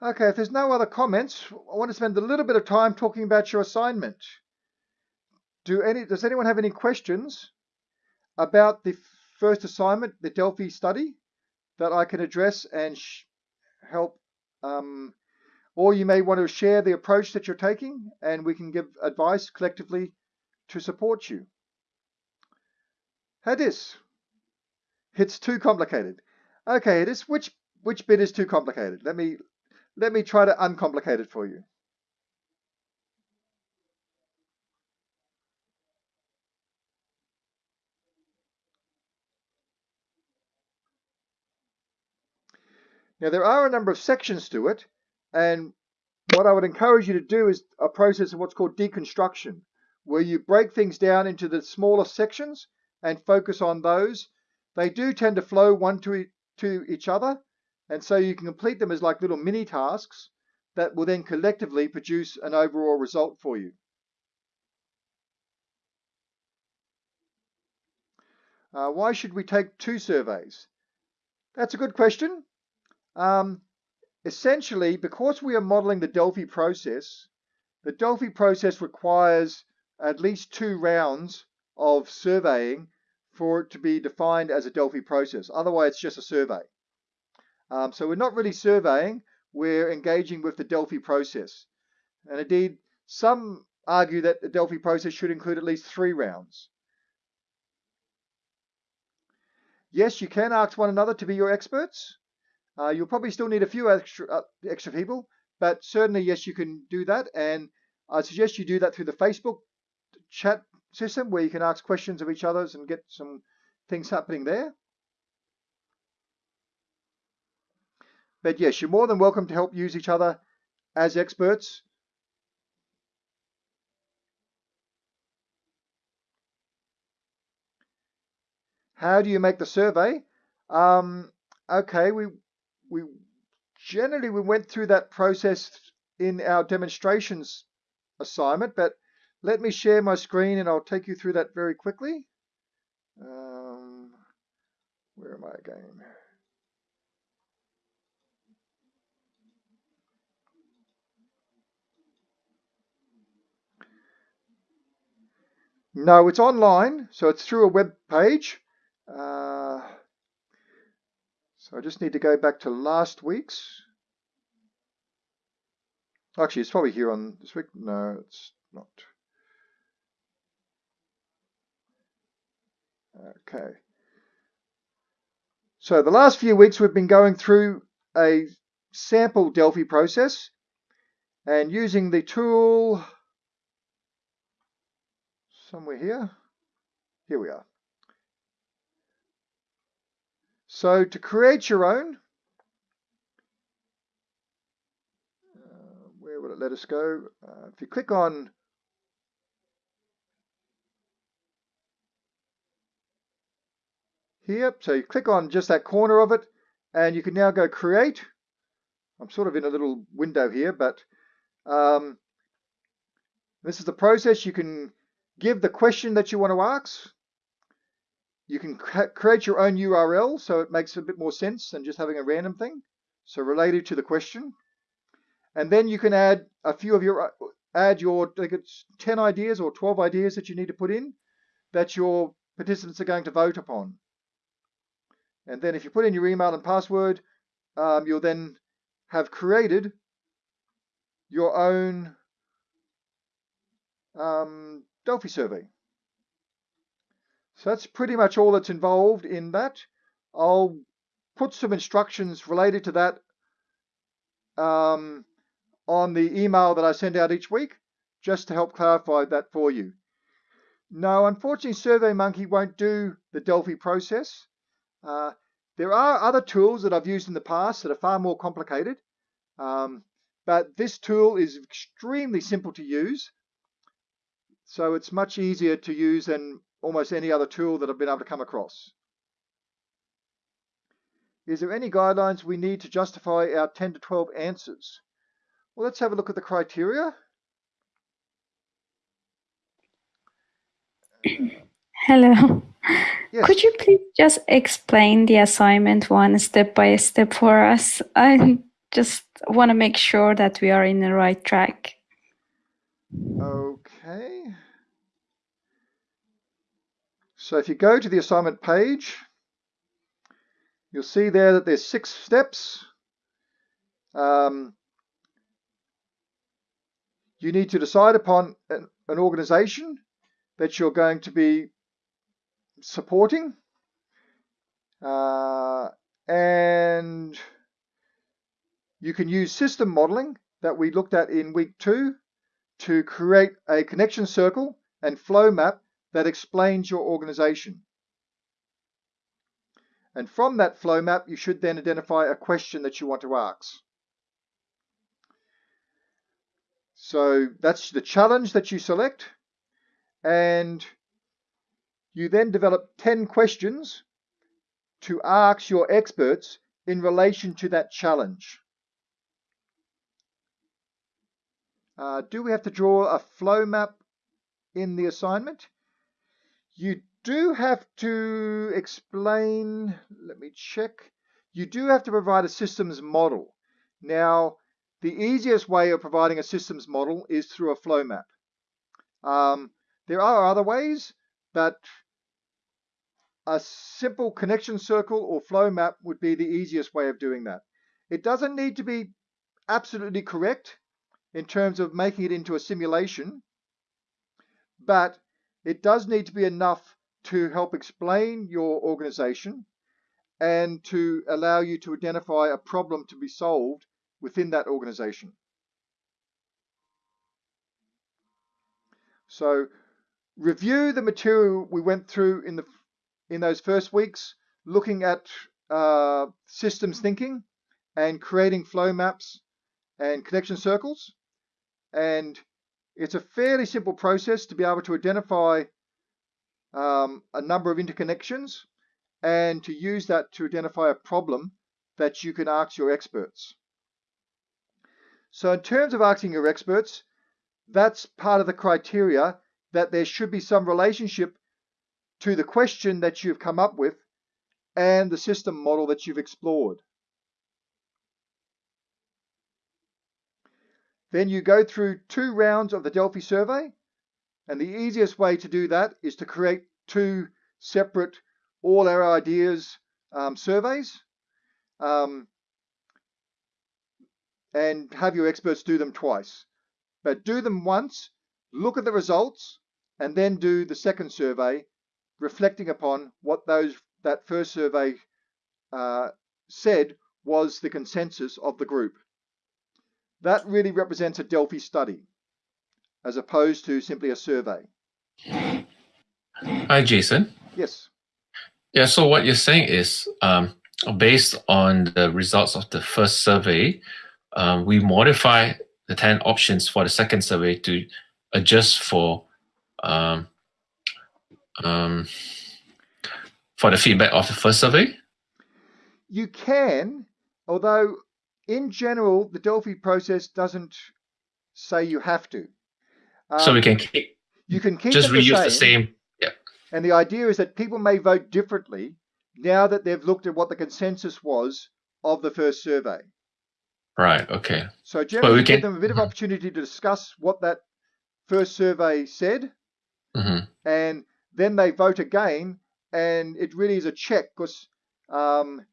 Okay, if there's no other comments, I want to spend a little bit of time talking about your assignment. Do any, does anyone have any questions about the first assignment, the Delphi study, that I can address and help? Um, or you may want to share the approach that you're taking and we can give advice collectively to support you. Hadis, it's too complicated. Okay, Hadis, which which bit is too complicated? Let me let me try to uncomplicate it for you. Now there are a number of sections to it and what I would encourage you to do is a process of what's called deconstruction where you break things down into the smaller sections and focus on those. They do tend to flow one to, to each other and so you can complete them as like little mini tasks that will then collectively produce an overall result for you. Uh, why should we take two surveys? That's a good question. Um, essentially, because we are modeling the Delphi process, the Delphi process requires at least two rounds of surveying for it to be defined as a Delphi process. Otherwise, it's just a survey. Um, so we're not really surveying, we're engaging with the Delphi process. And indeed, some argue that the Delphi process should include at least three rounds. Yes, you can ask one another to be your experts. Uh, you'll probably still need a few extra, uh, extra people, but certainly, yes, you can do that. And I suggest you do that through the Facebook chat system where you can ask questions of each other and get some things happening there. But yes, you're more than welcome to help use each other as experts. How do you make the survey? Um, okay, we we generally we went through that process in our demonstrations assignment, but let me share my screen and I'll take you through that very quickly. Um, where am I again? No, it's online, so it's through a web page. Uh, so I just need to go back to last week's. Actually, it's probably here on this week. No, it's not. Okay. So the last few weeks we've been going through a sample Delphi process and using the tool somewhere here. Here we are. So to create your own, uh, where will it let us go? Uh, if you click on here, so you click on just that corner of it, and you can now go create. I'm sort of in a little window here, but um, this is the process. You can give the question that you want to ask. You can create your own URL so it makes a bit more sense than just having a random thing. So related to the question. And then you can add a few of your, add your, like it's 10 ideas or 12 ideas that you need to put in that your participants are going to vote upon. And then if you put in your email and password, um, you'll then have created your own um, Delphi survey. So that's pretty much all that's involved in that. I'll put some instructions related to that um, on the email that I send out each week, just to help clarify that for you. No, unfortunately, SurveyMonkey won't do the Delphi process. Uh, there are other tools that I've used in the past that are far more complicated, um, but this tool is extremely simple to use. So it's much easier to use than almost any other tool that I've been able to come across. Is there any guidelines we need to justify our 10 to 12 answers? Well, let's have a look at the criteria. <clears throat> Hello. Yes. Could you please just explain the assignment one step by step for us? I just want to make sure that we are in the right track. Okay. So if you go to the assignment page, you'll see there that there's six steps. Um, you need to decide upon an, an organization that you're going to be supporting. Uh, and you can use system modeling that we looked at in week two to create a connection circle and flow map that explains your organization. And from that flow map, you should then identify a question that you want to ask. So that's the challenge that you select. And you then develop 10 questions to ask your experts in relation to that challenge. Uh, do we have to draw a flow map in the assignment? You do have to explain, let me check. You do have to provide a systems model. Now, the easiest way of providing a systems model is through a flow map. Um, there are other ways, but a simple connection circle or flow map would be the easiest way of doing that. It doesn't need to be absolutely correct in terms of making it into a simulation, but it does need to be enough to help explain your organization and to allow you to identify a problem to be solved within that organization. So review the material we went through in the in those first weeks, looking at uh, systems thinking and creating flow maps and connection circles. And it's a fairly simple process to be able to identify um, a number of interconnections and to use that to identify a problem that you can ask your experts. So in terms of asking your experts, that's part of the criteria that there should be some relationship to the question that you've come up with and the system model that you've explored. Then you go through two rounds of the Delphi survey. And the easiest way to do that is to create two separate all our ideas um, surveys um, and have your experts do them twice. But do them once, look at the results, and then do the second survey, reflecting upon what those that first survey uh, said was the consensus of the group. That really represents a Delphi study as opposed to simply a survey. Hi, Jason. Yes. Yeah, so what you're saying is um, based on the results of the first survey, um, we modify the 10 options for the second survey to adjust for um, um, for the feedback of the first survey? You can, although in general, the Delphi process doesn't say you have to. Um, so we can keep, you can keep just reuse the same, the same. Yeah. And the idea is that people may vote differently now that they've looked at what the consensus was of the first survey. Right. Okay. So generally, give them a bit of mm-hmm. opportunity to discuss what that first survey said, mm-hmm. and then they vote again, and it really is a check because um,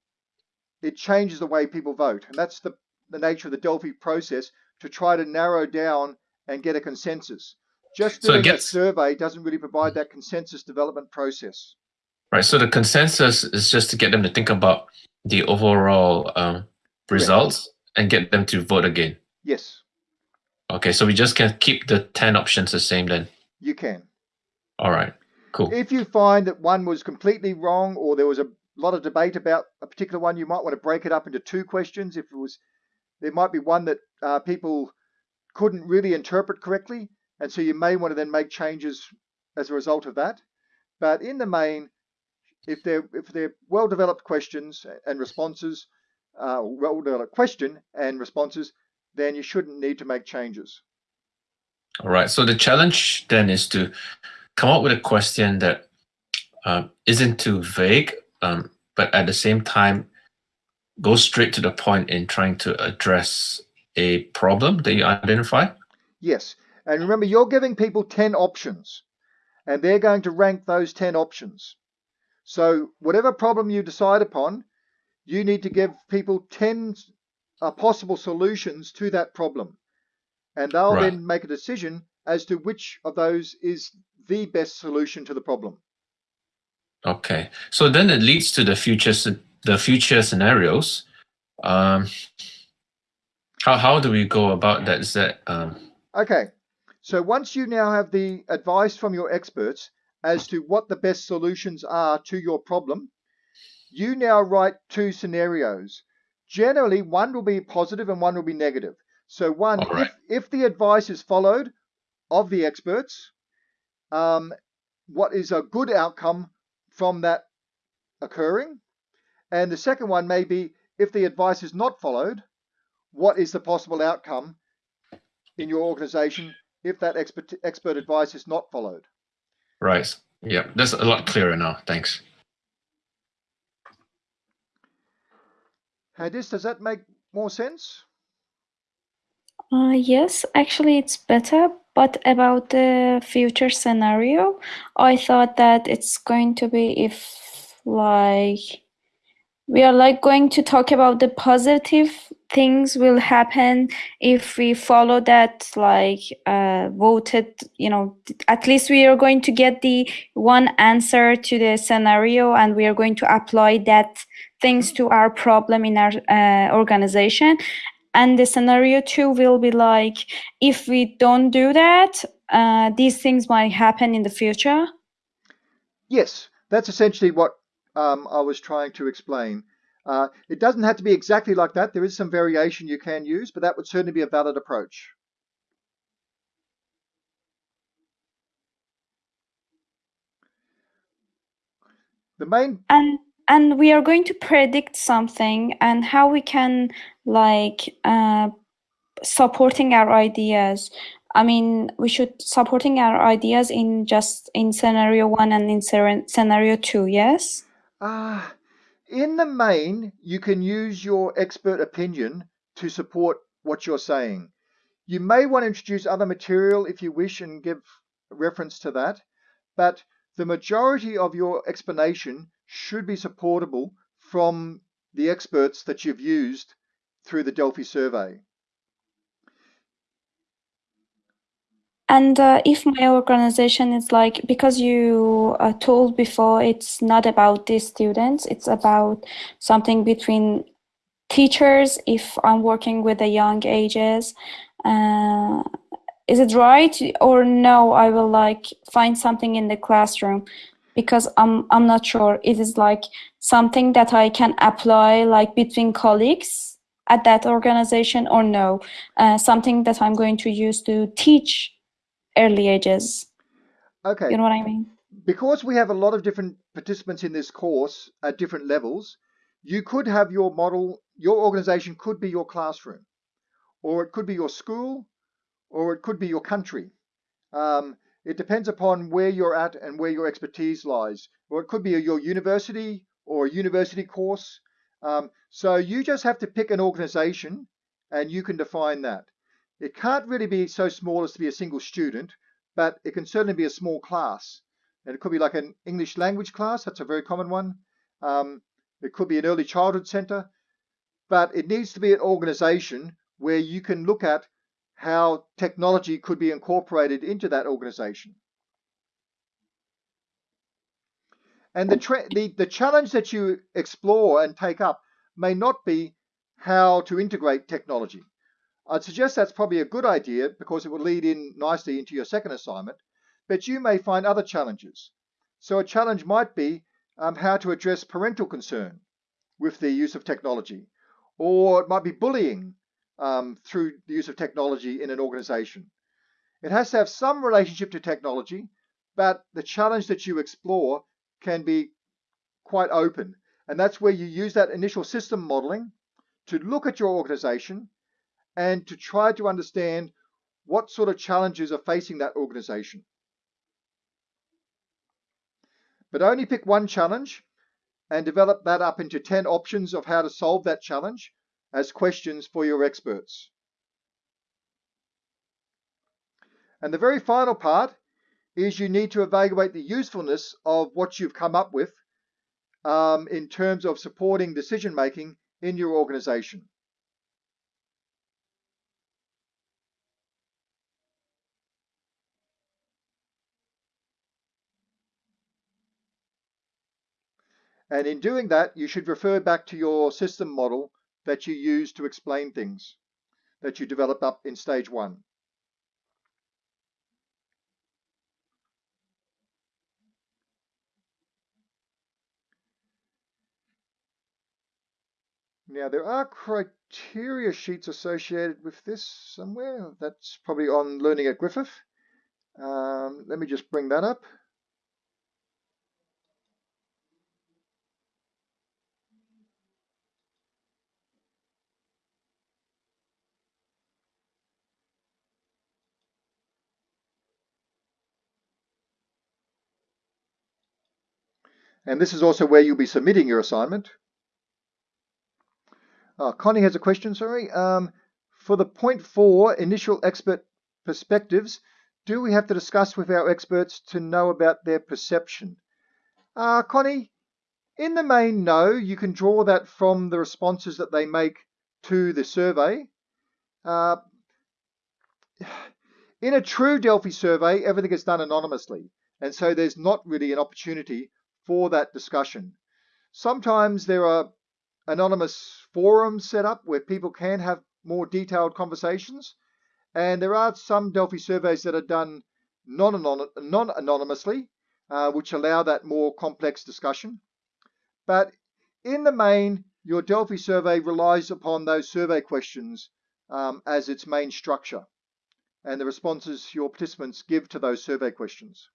it changes the way people vote, and that's the the nature of the Delphi process to try to narrow down and get a consensus. Just doing so gets, a survey doesn't really provide that consensus development process. Right. So the consensus is just to get them to think about the overall um, results and get them to vote again. Yes. Okay, so we just can keep the 10 options the same then? You can. All right, cool. If you find that one was completely wrong or there was a lot of debate about a particular one, you might want to break it up into two questions. If it was, there might be one that uh, people couldn't really interpret correctly, and so you may want to then make changes as a result of that. But in the main, if they're if they're well developed questions and responses, uh, well developed question and responses, then you shouldn't need to make changes. All right. So the challenge then is to come up with a question that uh, not too vague, um, but at the same time go straight to the point in trying to address a problem that you identify. Yes. And remember, you're giving people 10 options, and they're going to rank those 10 options. So whatever problem you decide upon, you need to give people 10 uh, possible solutions to that problem. And they'll right. then make a decision as to which of those is the best solution to the problem. Okay, so then it leads to the future the future scenarios. Um, how how do we go about that? Is that um... okay? So once you now have the advice from your experts as to what the best solutions are to your problem, you now write two scenarios. Generally, one will be positive and one will be negative. So one, right. if, if the advice is followed of the experts, um, what is a good outcome from that occurring? And the second one may be if the advice is not followed, what is the possible outcome in your organization if that expert, expert advice is not followed? Right. Yeah, that's a lot clearer now. Thanks. Hadis, does that make more sense? Uh, yes, actually it's better. But about the future scenario, I thought that it's going to be if like we are like going to talk about the positive things will happen if we follow that like uh, voted you know at least we are going to get the one answer to the scenario and we are going to apply that things to our problem in our uh, organization and the scenario two will be like if we don't do that uh, these things might happen in the future yes that's essentially what um, i was trying to explain uh, it doesn't have to be exactly like that. There is some variation you can use, but that would certainly be a valid approach. The main and and we are going to predict something and how we can like uh, supporting our ideas. I mean, we should supporting our ideas in just in scenario one and in scenario two. Yes. Ah. Uh, in the main, you can use your expert opinion to support what you're saying. You may want to introduce other material if you wish and give reference to that, but the majority of your explanation should be supportable from the experts that you've used through the Delphi survey. And uh, if my organization is like, because you uh, told before, it's not about the students, it's about something between teachers if I'm working with the young ages. Uh, is it right or no? I will like find something in the classroom because I'm I'm not sure. It is like something that I can apply like between colleagues at that organization or no? Uh, something that I'm going to use to teach early ages. Okay. You know what I mean? Because we have a lot of different participants in this course at different levels, you could have your model, your organization could be your classroom, or it could be your school, or it could be your country. Um, it depends upon where you're at and where your expertise lies. Or it could be your university or a university course. Um, so you just have to pick an organization and you can define that. It can't really be so small as to be a single student, but it can certainly be a small class. And it could be like an English language class, that's a very common one. Um, it could be an early childhood center, but it needs to be an organization where you can look at how technology could be incorporated into that organization. And the, the, the challenge that you explore and take up may not be how to integrate technology. I'd suggest that's probably a good idea because it will lead in nicely into your second assignment, but you may find other challenges. So a challenge might be um, how to address parental concern with the use of technology, or it might be bullying um, through the use of technology in an organization. It has to have some relationship to technology, but the challenge that you explore can be quite open. And that's where you use that initial system modeling to look at your organization and to try to understand what sort of challenges are facing that organization. But only pick one challenge and develop that up into 10 options of how to solve that challenge as questions for your experts. And the very final part is you need to evaluate the usefulness of what you've come up with um, in terms of supporting decision making in your organization. And in doing that, you should refer back to your system model that you use to explain things that you develop up in stage one. Now there are criteria sheets associated with this somewhere. That's probably on Learning at Griffith. Um, let me just bring that up. And this is also where you'll be submitting your assignment. Oh, Connie has a question, sorry. Um, for the point four, initial expert perspectives, do we have to discuss with our experts to know about their perception? Uh, Connie, in the main, no. You can draw that from the responses that they make to the survey. Uh, in a true Delphi survey, everything is done anonymously. And so there's not really an opportunity for that discussion. Sometimes there are anonymous forums set up where people can have more detailed conversations. And there are some Delphi surveys that are done non-anonymously, uh, which allow that more complex discussion. But in the main, your Delphi survey relies upon those survey questions um, as its main structure and the responses your participants give to those survey questions.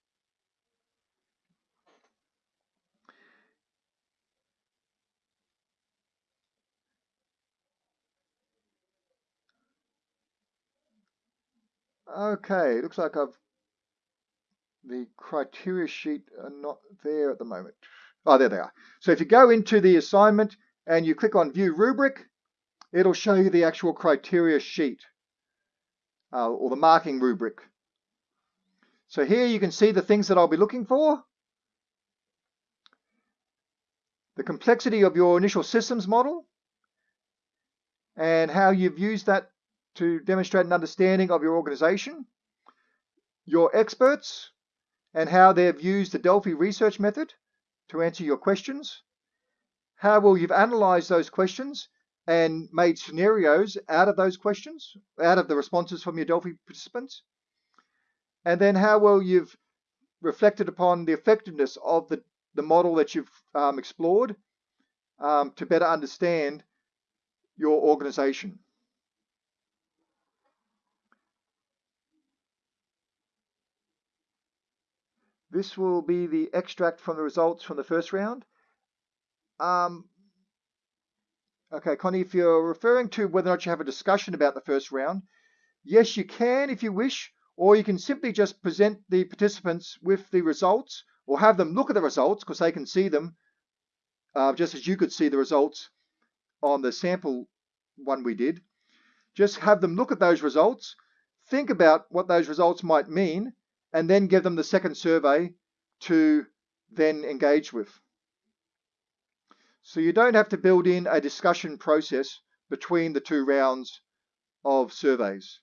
Okay, looks like I've the criteria sheet are not there at the moment. Oh, there they are. So if you go into the assignment and you click on view rubric, it'll show you the actual criteria sheet uh, or the marking rubric. So here you can see the things that I'll be looking for. The complexity of your initial systems model and how you've used that to demonstrate an understanding of your organization. your experts and how they've used the Delphi research method to answer your questions, how well you've analyzed those questions and made scenarios out of those questions, out of the responses from your Delphi participants, and then how well you've reflected upon the effectiveness of the, the model that you've um, explored um, to better understand your organization. This will be the extract from the results from the first round. Um, okay, Connie, if you're referring to whether or not you have a discussion about the first round, yes, you can if you wish, or you can simply just present the participants with the results or have them look at the results because they can see them uh, just as you could see the results on the sample one we did. Just have them look at those results, think about what those results might mean, and then give them the second survey to then engage with. So you don't have to build in a discussion process between the two rounds of surveys.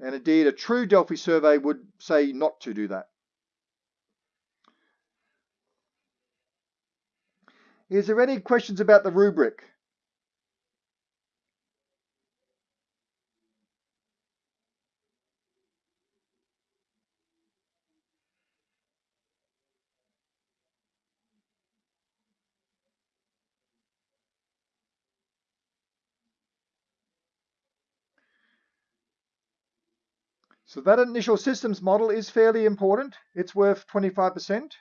And indeed, a true Delphi survey would say not to do that. Is there any questions about the rubric? So that initial systems model is fairly important. It's worth 25%.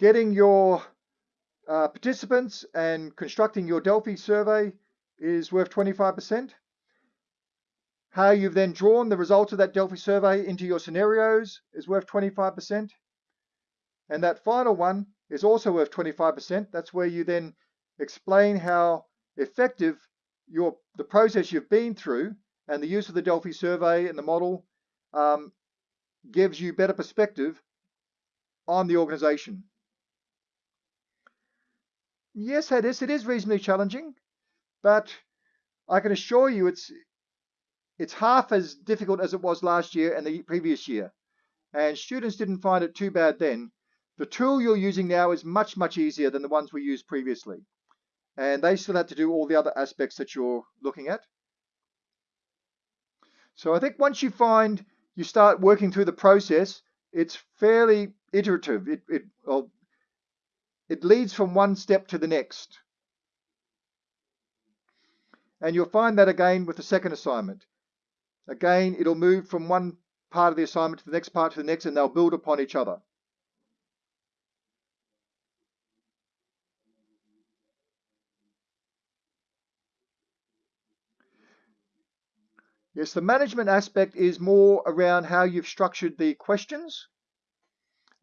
Getting your uh, participants and constructing your Delphi survey is worth 25%. How you've then drawn the results of that Delphi survey into your scenarios is worth 25%. And that final one is also worth 25%. That's where you then explain how effective your the process you've been through and the use of the Delphi survey and the model um, gives you better perspective on the organization. Yes, Hadis, it is reasonably challenging, but I can assure you it's it's half as difficult as it was last year and the previous year. And students didn't find it too bad then. The tool you're using now is much, much easier than the ones we used previously and they still had to do all the other aspects that you're looking at. So I think once you find you start working through the process, it's fairly iterative. It, it, well, it leads from one step to the next. And you'll find that again with the second assignment. Again, it'll move from one part of the assignment to the next part to the next, and they'll build upon each other. Yes, the management aspect is more around how you've structured the questions.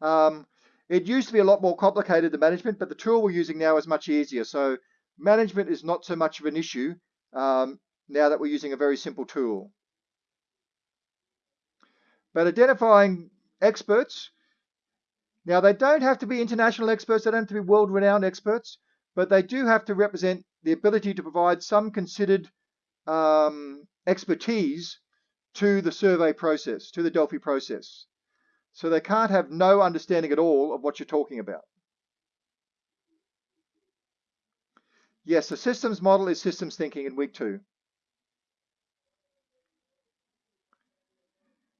Um, it used to be a lot more complicated, the management, but the tool we're using now is much easier. So management is not so much of an issue um, now that we're using a very simple tool. But identifying experts, now they don't have to be international experts, they don't have to be world-renowned experts, but they do have to represent the ability to provide some considered um, expertise to the survey process, to the Delphi process. So they can't have no understanding at all of what you're talking about. Yes, the systems model is systems thinking in week two.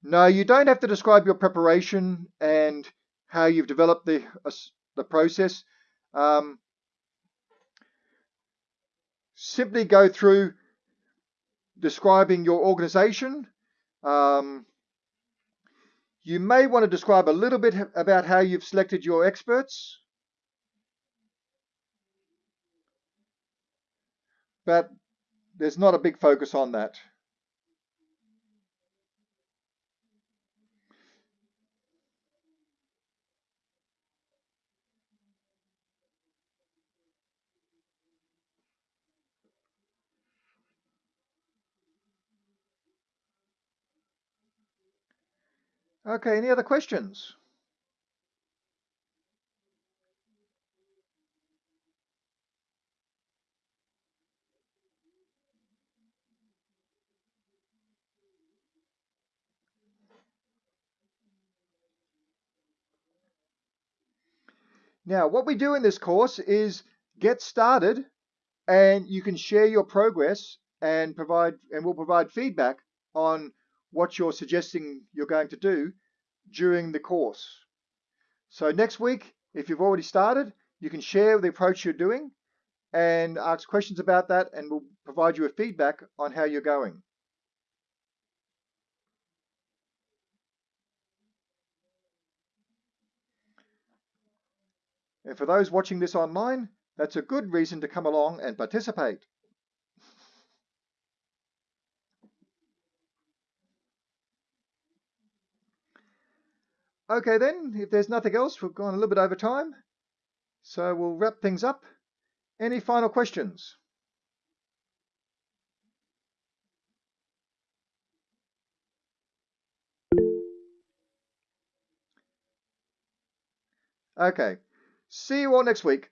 No, you don't have to describe your preparation and how you've developed the, uh, the process. Um, simply go through describing your organization. Um, you may want to describe a little bit about how you've selected your experts. But there's not a big focus on that. Okay, any other questions? Now, what we do in this course is get started and you can share your progress and provide, and we'll provide feedback on what you're suggesting you're going to do during the course. So next week, if you've already started, you can share the approach you're doing and ask questions about that and we'll provide you with feedback on how you're going. And for those watching this online, that's a good reason to come along and participate. Okay then, if there's nothing else, we've gone a little bit over time. So we'll wrap things up. Any final questions? Okay, see you all next week.